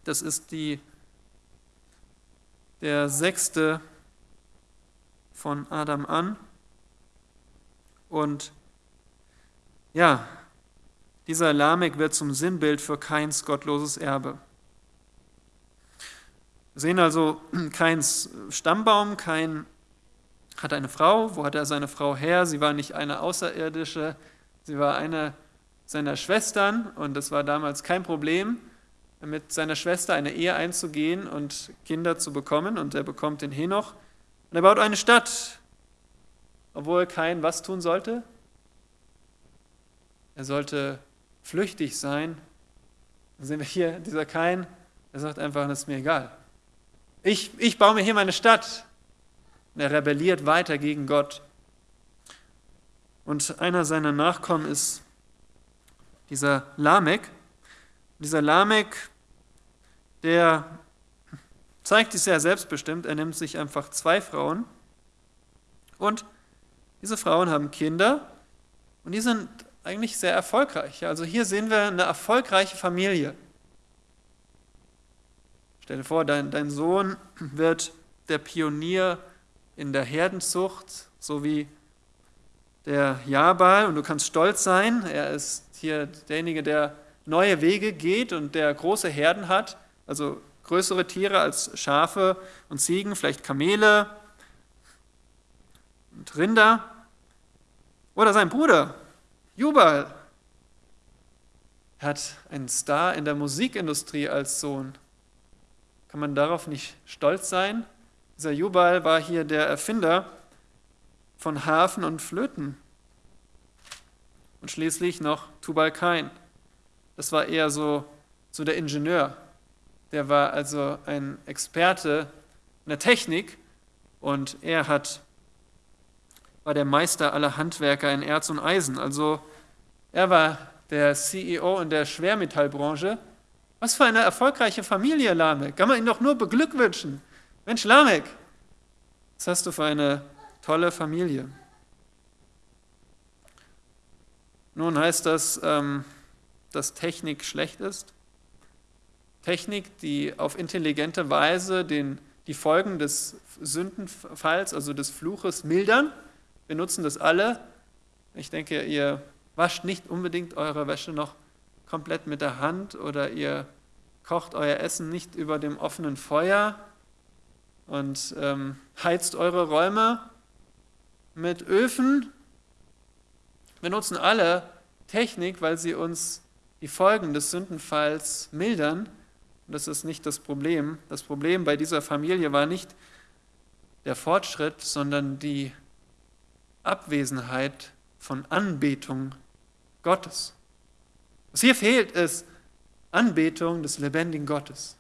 [SPEAKER 2] Das ist die, der sechste von Adam an. Und ja, dieser Lamek wird zum Sinnbild für Keins gottloses Erbe. Wir sehen also <clears throat> Keins Stammbaum, kein hat eine Frau. Wo hat er seine Frau her? Sie war nicht eine außerirdische, sie war eine seiner Schwestern und es war damals kein Problem, mit seiner Schwester eine Ehe einzugehen und Kinder zu bekommen und er bekommt den Henoch. Und er baut eine Stadt, obwohl kein was tun sollte? Er sollte flüchtig sein. Dann sehen wir hier, dieser Kain, er sagt einfach, das ist mir egal. Ich, ich baue mir hier meine Stadt. Und er rebelliert weiter gegen Gott. Und einer seiner Nachkommen ist dieser Lamek. Dieser Lamek, der zeigt sich sehr selbstbestimmt. Er nimmt sich einfach zwei Frauen und diese Frauen haben Kinder und die sind eigentlich sehr erfolgreich. Also hier sehen wir eine erfolgreiche Familie. Stell dir vor, dein, dein Sohn wird der Pionier in der Herdenzucht, so wie der Jabal, und du kannst stolz sein. Er ist hier derjenige, der neue Wege geht und der große Herden hat. Also größere Tiere als Schafe und Ziegen, vielleicht Kamele und Rinder. Oder sein Bruder, Jubal. Hat einen Star in der Musikindustrie als Sohn. Kann man darauf nicht stolz sein? Dieser Jubal war hier der Erfinder von Hafen und Flöten. Und schließlich noch Tubal Kain. Das war eher so, so der Ingenieur, der war also ein Experte in der Technik und er hat, war der Meister aller Handwerker in Erz und Eisen. Also er war der CEO in der Schwermetallbranche. Was für eine erfolgreiche Familie, Lamek. Kann man ihn doch nur beglückwünschen. Mensch, Lamek, was hast du für eine tolle Familie. Nun heißt das, ähm, dass Technik schlecht ist. Technik, die auf intelligente Weise den, die Folgen des Sündenfalls, also des Fluches, mildern. Wir nutzen das alle. Ich denke, ihr wascht nicht unbedingt eure Wäsche noch komplett mit der Hand oder ihr kocht euer Essen nicht über dem offenen Feuer und ähm, heizt eure Räume mit Öfen. Wir nutzen alle Technik, weil sie uns die Folgen des Sündenfalls mildern. Und das ist nicht das Problem. Das Problem bei dieser Familie war nicht der Fortschritt, sondern die Abwesenheit von Anbetung Gottes. Was hier fehlt, ist Anbetung des lebendigen Gottes.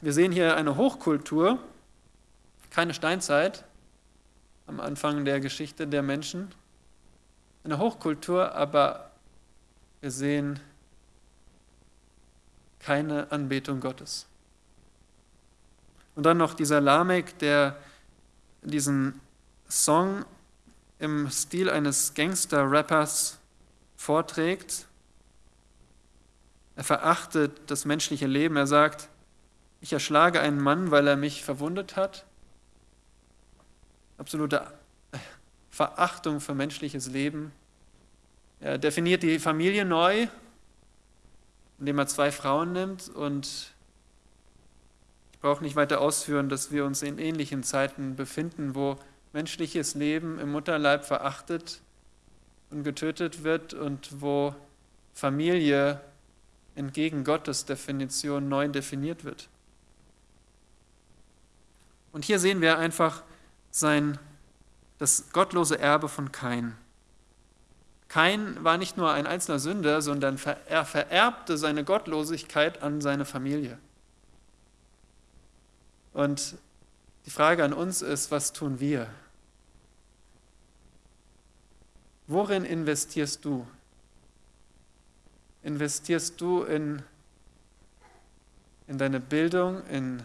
[SPEAKER 2] Wir sehen hier eine Hochkultur, keine Steinzeit am Anfang der Geschichte der Menschen. Eine Hochkultur, aber wir sehen keine Anbetung Gottes. Und dann noch dieser Lamek, der diesen Song im Stil eines Gangster-Rappers vorträgt. Er verachtet das menschliche Leben. Er sagt, ich erschlage einen Mann, weil er mich verwundet hat. Absolute Verachtung für menschliches Leben. Er definiert die Familie neu, indem er zwei Frauen nimmt und brauche nicht weiter ausführen, dass wir uns in ähnlichen Zeiten befinden, wo menschliches Leben im Mutterleib verachtet und getötet wird und wo Familie entgegen Gottes Definition neu definiert wird. Und hier sehen wir einfach sein, das gottlose Erbe von Kain. Kain war nicht nur ein einzelner Sünder, sondern er vererbte seine Gottlosigkeit an seine Familie. Und die Frage an uns ist, was tun wir? Worin investierst du? Investierst du in, in deine Bildung, in,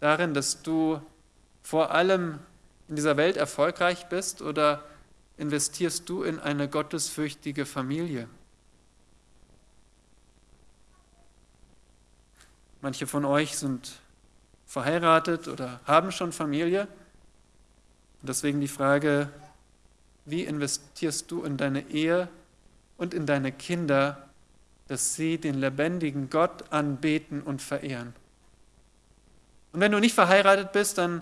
[SPEAKER 2] darin, dass du vor allem in dieser Welt erfolgreich bist oder investierst du in eine gottesfürchtige Familie? Manche von euch sind verheiratet oder haben schon Familie. Und deswegen die Frage, wie investierst du in deine Ehe und in deine Kinder, dass sie den lebendigen Gott anbeten und verehren? Und wenn du nicht verheiratet bist, dann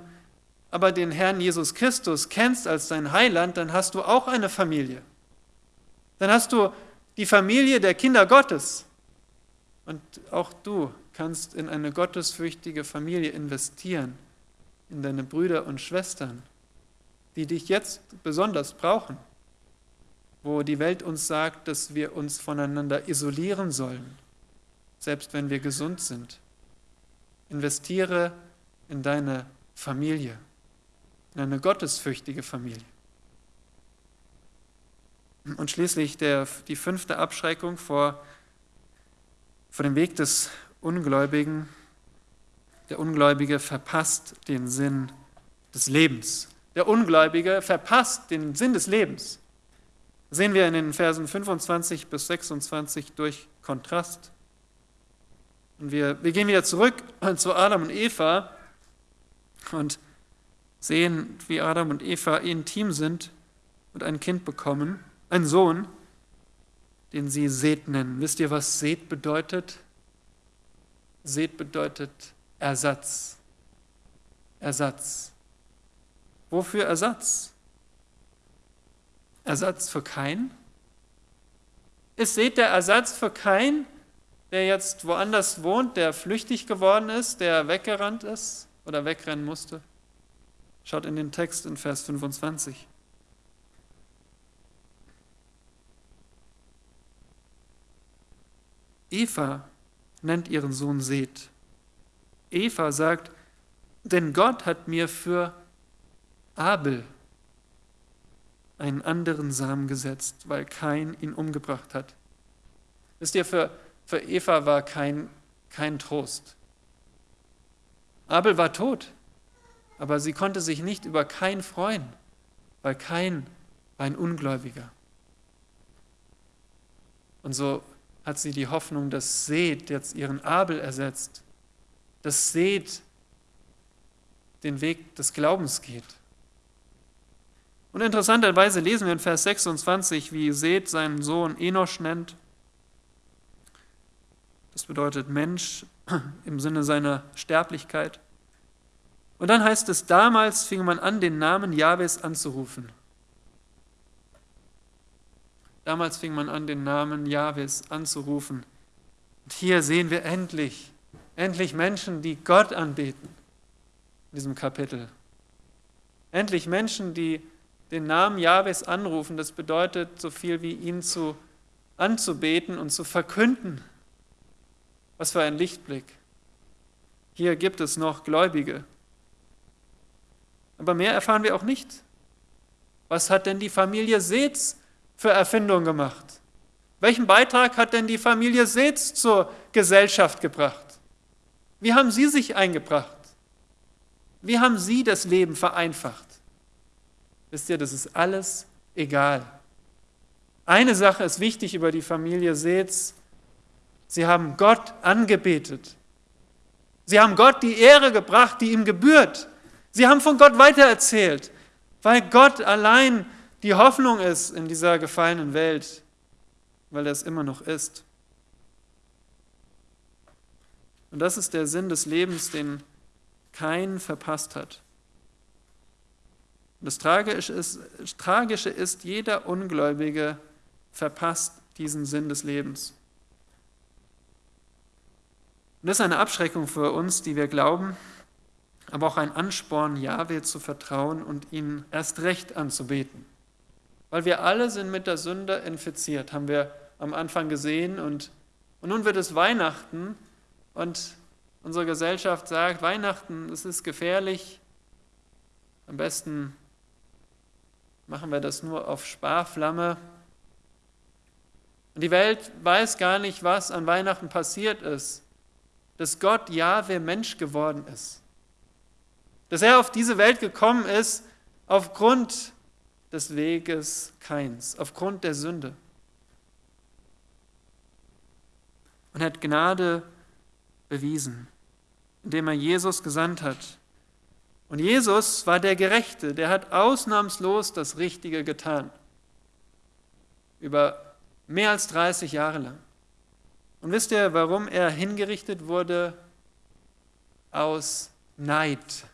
[SPEAKER 2] aber den Herrn Jesus Christus kennst als dein Heiland, dann hast du auch eine Familie. Dann hast du die Familie der Kinder Gottes. Und auch du kannst in eine gottesfürchtige Familie investieren, in deine Brüder und Schwestern, die dich jetzt besonders brauchen, wo die Welt uns sagt, dass wir uns voneinander isolieren sollen, selbst wenn wir gesund sind. Investiere in deine Familie, in eine gottesfürchtige Familie. Und schließlich der, die fünfte Abschreckung vor, vor dem Weg des Ungläubigen, der Ungläubige verpasst den Sinn des Lebens. Der Ungläubige verpasst den Sinn des Lebens. Das sehen wir in den Versen 25 bis 26 durch Kontrast. Und wir, wir gehen wieder zurück <clears throat> zu Adam und Eva und sehen, wie Adam und Eva intim sind und ein Kind bekommen, einen Sohn, den sie Seth nennen. Wisst ihr, was Seth bedeutet? Seht bedeutet Ersatz. Ersatz. Wofür Ersatz? Ersatz für keinen? Ist Seht der Ersatz für keinen, der jetzt woanders wohnt, der flüchtig geworden ist, der weggerannt ist oder wegrennen musste? Schaut in den Text in Vers 25. Eva nennt ihren Sohn Seth. Eva sagt, denn Gott hat mir für Abel einen anderen Samen gesetzt, weil kein ihn umgebracht hat. Wisst ihr, für, für Eva war kein, kein Trost. Abel war tot. aber sie konnte sich nicht über Kain freuen, weil Kain war ein Ungläubiger. Und so hat sie die Hoffnung, dass Seth jetzt ihren Abel ersetzt, dass Seth den Weg des Glaubens geht. Und interessanterweise lesen wir in Vers 26, wie Seth seinen Sohn Enosch nennt. Das bedeutet Mensch <clears throat> im Sinne seiner Sterblichkeit. Und dann heißt es, damals fing man an, den Namen Jahwes anzurufen. Damals fing man an, den Namen Jahwes anzurufen. Und hier sehen wir endlich, endlich Menschen, die Gott anbeten in diesem Kapitel. Endlich Menschen, die den Namen Jahwes anrufen, das bedeutet so viel wie ihn zu anzubeten und zu verkünden. Was für ein Lichtblick. Hier gibt es noch Gläubige. Aber mehr erfahren wir auch nicht. Was hat denn die Familie Seetz für Erfindungen gemacht? Welchen Beitrag hat denn die Familie Seetz zur Gesellschaft gebracht? Wie haben sie sich eingebracht? Wie haben sie das Leben vereinfacht? Wisst ihr, das ist alles egal. Eine Sache ist wichtig über die Familie Seetz. Sie haben Gott angebetet. Sie haben Gott die Ehre gebracht, die ihm gebührt. Sie haben von Gott weitererzählt, weil Gott allein die Hoffnung ist in dieser gefallenen Welt, weil er es immer noch ist. Und das ist der Sinn des Lebens, den kein verpasst hat. Und das Tragische ist, Tragische ist, jeder Ungläubige verpasst diesen Sinn des Lebens. Und das ist eine Abschreckung für uns, die wir glauben, aber auch ein Ansporn, Jahwe zu vertrauen und ihn erst recht anzubeten. Weil wir alle sind mit der Sünde infiziert, haben wir am Anfang gesehen. Und, und nun wird es Weihnachten und unsere Gesellschaft sagt, Weihnachten, es ist gefährlich. Am besten machen wir das nur auf Sparflamme. Und die Welt weiß gar nicht, was an Weihnachten passiert ist, dass Gott Jahwe Mensch geworden ist. Dass er auf diese Welt gekommen ist aufgrund des Weges Keins, aufgrund der Sünde. Und hat Gnade bewiesen, indem er Jesus gesandt hat. Und Jesus war der Gerechte, der hat ausnahmslos das Richtige getan. Über mehr als 30 Jahre lang. Und wisst ihr, warum er hingerichtet wurde? Aus Neid.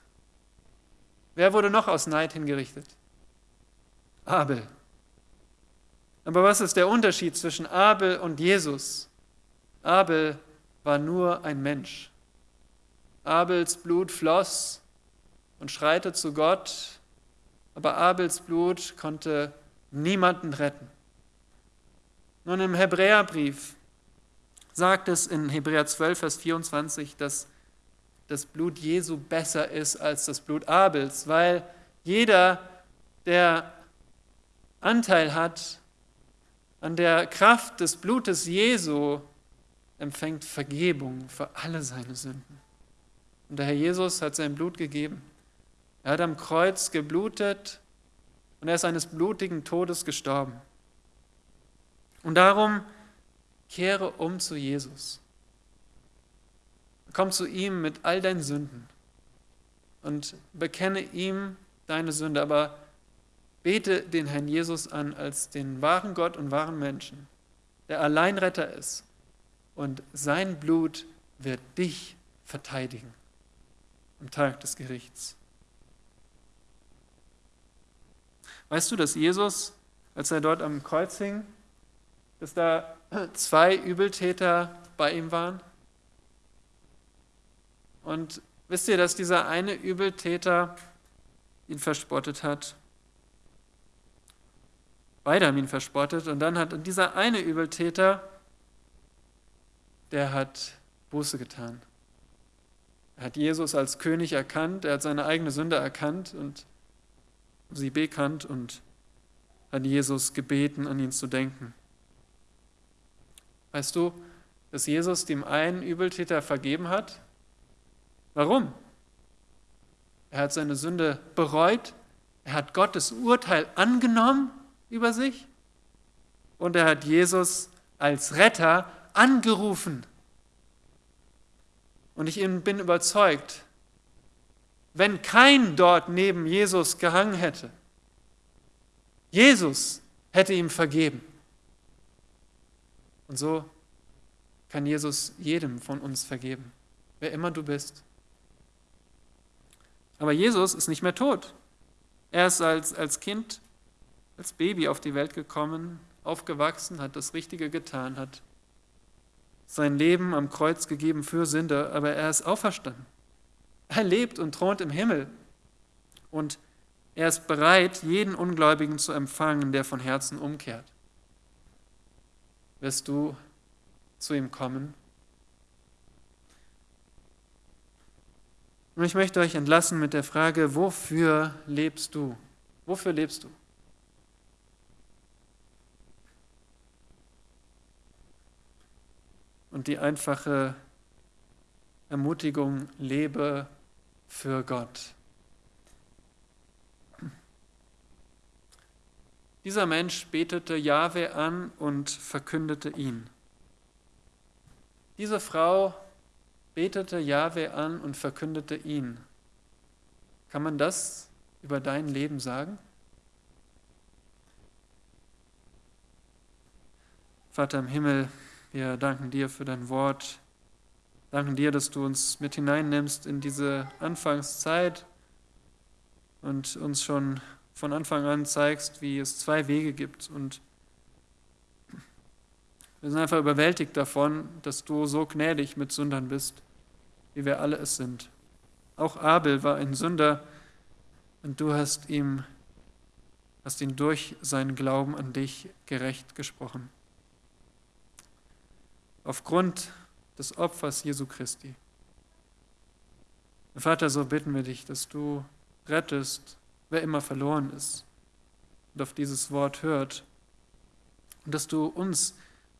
[SPEAKER 2] Wer wurde noch aus Neid hingerichtet? Abel. Aber was ist der Unterschied zwischen Abel und Jesus? Abel war nur ein Mensch. Abels Blut floss und schreite zu Gott, aber Abels Blut konnte niemanden retten. Nun im Hebräerbrief sagt es in Hebräer 12, Vers 24, dass das Blut Jesu besser ist als das Blut Abels, weil jeder, der Anteil hat an der Kraft des Blutes Jesu, empfängt Vergebung für alle seine Sünden. Und der Herr Jesus hat sein Blut gegeben. Er hat am Kreuz geblutet und er ist eines blutigen Todes gestorben. Und darum kehre um zu Jesus. Komm zu ihm mit all deinen Sünden und bekenne ihm deine Sünde, aber bete den Herrn Jesus an als den wahren Gott und wahren Menschen, der Alleinretter ist und sein Blut wird dich verteidigen am Tag des Gerichts. Weißt du, dass Jesus, als er dort am Kreuz hing, dass da zwei Übeltäter bei ihm waren? Und wisst ihr, dass dieser eine Übeltäter ihn verspottet hat? Beide haben ihn verspottet und dann hat dieser eine Übeltäter der hat Buße getan. Er hat Jesus als König erkannt, er hat seine eigene Sünde erkannt und sie bekannt und hat Jesus gebeten, an ihn zu denken. Weißt du, dass Jesus dem einen Übeltäter vergeben hat? Warum? Er hat seine Sünde bereut. Er hat Gottes Urteil angenommen über sich. Und er hat Jesus als Retter angerufen. Und ich bin überzeugt, wenn kein dort neben Jesus gehangen hätte, Jesus hätte ihm vergeben. Und so kann Jesus jedem von uns vergeben, wer immer du bist. Aber Jesus ist nicht mehr tot. Er ist als, als Kind, als Baby auf die Welt gekommen, aufgewachsen, hat das Richtige getan, hat sein Leben am Kreuz gegeben für Sünder, aber er ist auferstanden. Er lebt und thront im Himmel. Und er ist bereit, jeden Ungläubigen zu empfangen, der von Herzen umkehrt. Wirst du zu ihm kommen? Und ich möchte euch entlassen mit der Frage, wofür lebst du? Wofür lebst du? Und die einfache Ermutigung, lebe für Gott. Dieser Mensch betete Jahwe an und verkündete ihn. Diese Frau betete Jahwe an und verkündete ihn. Kann man das über dein Leben sagen? Vater im Himmel, wir danken dir für dein Wort. Danken dir, dass du uns mit hineinnimmst in diese Anfangszeit und uns schon von Anfang an zeigst, wie es zwei Wege gibt. Und wir sind einfach überwältigt davon, dass du so gnädig mit Sündern bist, wie wir alle es sind. Auch Abel war ein Sünder und du hast ihm hast ihn durch seinen Glauben an dich gerecht gesprochen. Aufgrund des Opfers Jesu Christi. Vater, so bitten wir dich, dass du rettest wer immer verloren ist und auf dieses Wort hört. Und dass du uns,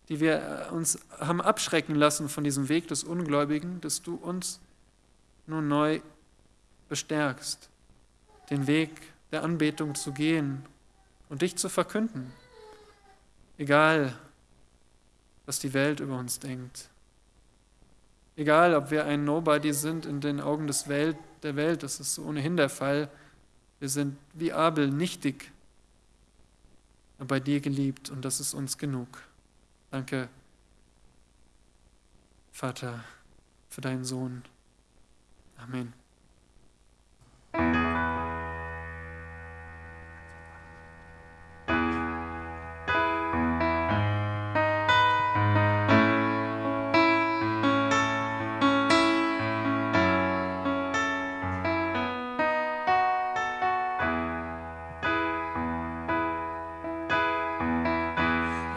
[SPEAKER 2] die wir uns haben abschrecken lassen von diesem Weg des Ungläubigen, dass du uns nun neu bestärkst, den Weg der Anbetung zu gehen und dich zu verkünden, egal was die Welt über uns denkt. Egal, ob wir ein Nobody sind in den Augen des Welt, der Welt, das ist ohnehin der Fall, wir sind wie Abel nichtig, aber bei dir geliebt und das ist uns genug. Danke, Vater, für deinen Sohn. Amen.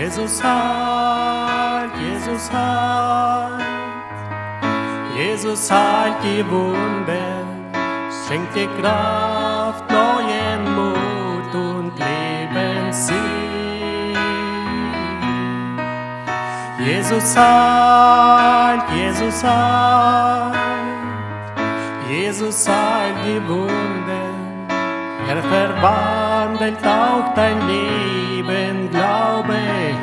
[SPEAKER 1] Jesus halt, Jesus halt, Jesus halt die Wunden, schenkt dir Kraft, neuen Mut und Lebenssinn. Jesus halt, Jesus halt, Jesus sei gebunden, er verwandelt auch dein Leben, glaube ich.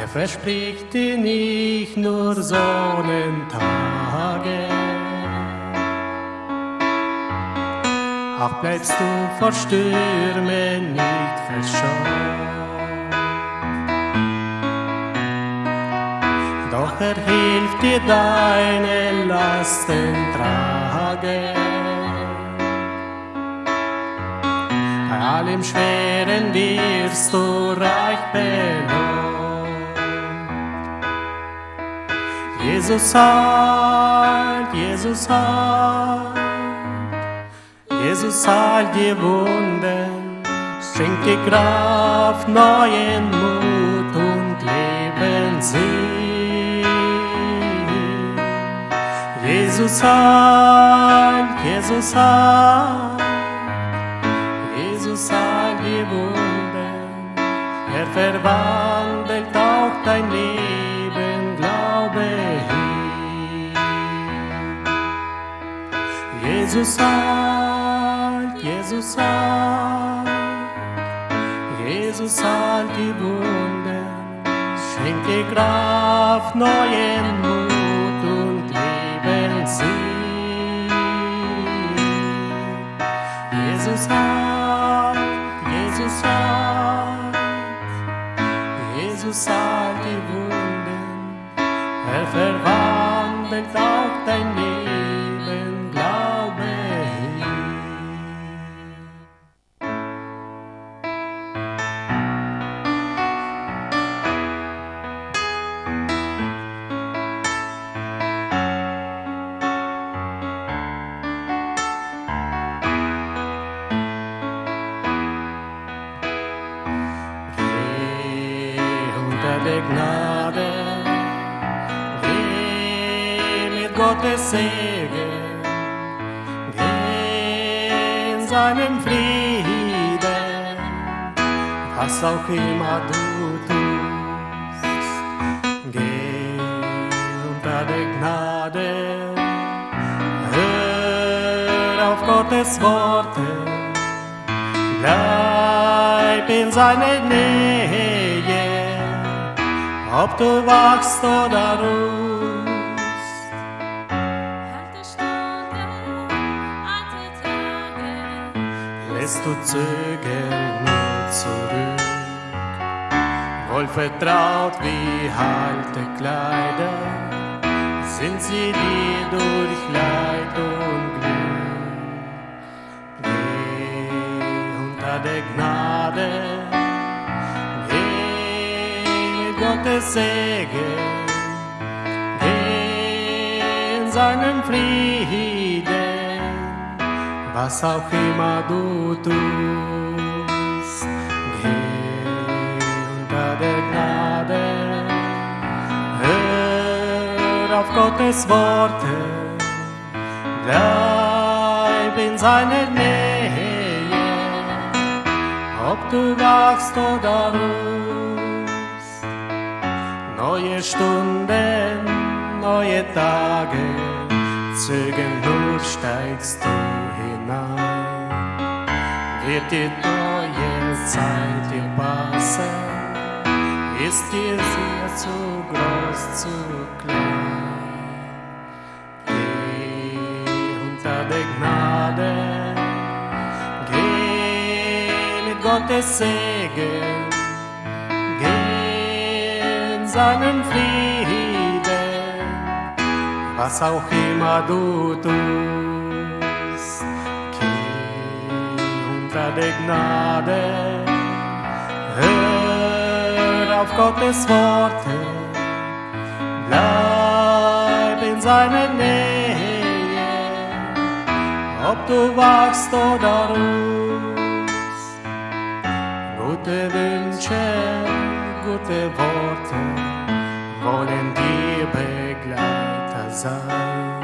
[SPEAKER 1] Er verspricht dir nicht nur Sonnentage, auch bleibst du vor Stürmen nicht verschont. doch er hilft dir deine Lasten tragen. Bei allem Schweren wirst du reich belohnt. Jesus heilt, Jesus heilt, Jesus heilt die Wunden, schenkt die Kraft, neuen Mut und Lebenssinn. Jesus heilt, Jesus heilt, Jesus heilt die Wunden, er verwandelt auch dein Leben, glaube ich. Jesus heilt, Jesus heilt, Jesus heilt die Wunden, schenkt dir Kraft, neuen Mut Jesus heilt, Jesus heilt, Jesus heilt die Wunden, er verwandelt auch Segen, geh in seinem Frieden, was auch immer du tust. Geh unter der Gnade, hör auf Gottes Worte, Bleib in seiner Nähe, ob du wachst oder ruhst. Lässt du zögern nur zurück. Wohl vertraut wie alte Kleider, sind sie dir durch Leid und Glück. Geh unter der Gnade, geh Gottes Segen, geh in seinen Frieden, was auch immer du tust. Geh unter der Gnade, hör auf Gottes Worte, bleib in seiner Nähe, ob du wachst oder ruhst. Neue Stunden, neue Tage, zögern nur steigst du. Wird die neue Zeit dir passen, ist dir sehr zu groß, zu klein. Geh unter der Gnade, geh mit Gottes Segen, geh in seinen Frieden, was auch immer du tust. Der Gnade, hör auf Gottes Worte, bleib in seiner Nähe, ob du wachst oder ruhst. Gute Wünsche, gute Worte wollen dir Begleiter sein.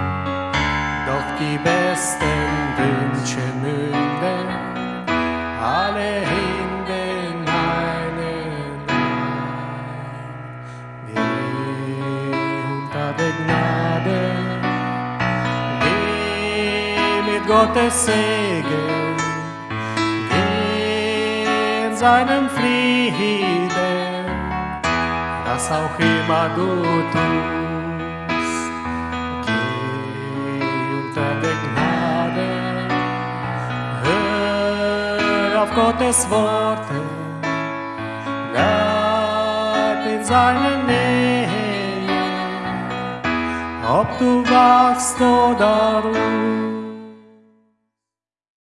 [SPEAKER 1] Doch die besten Wünsche münden alle in den einen ein. Geh unter der Gnade, geh mit Gottes Segen, geh in seinen Frieden, was auch immer du tust. Geh unter der hör auf Gottes Worte, bleib in seiner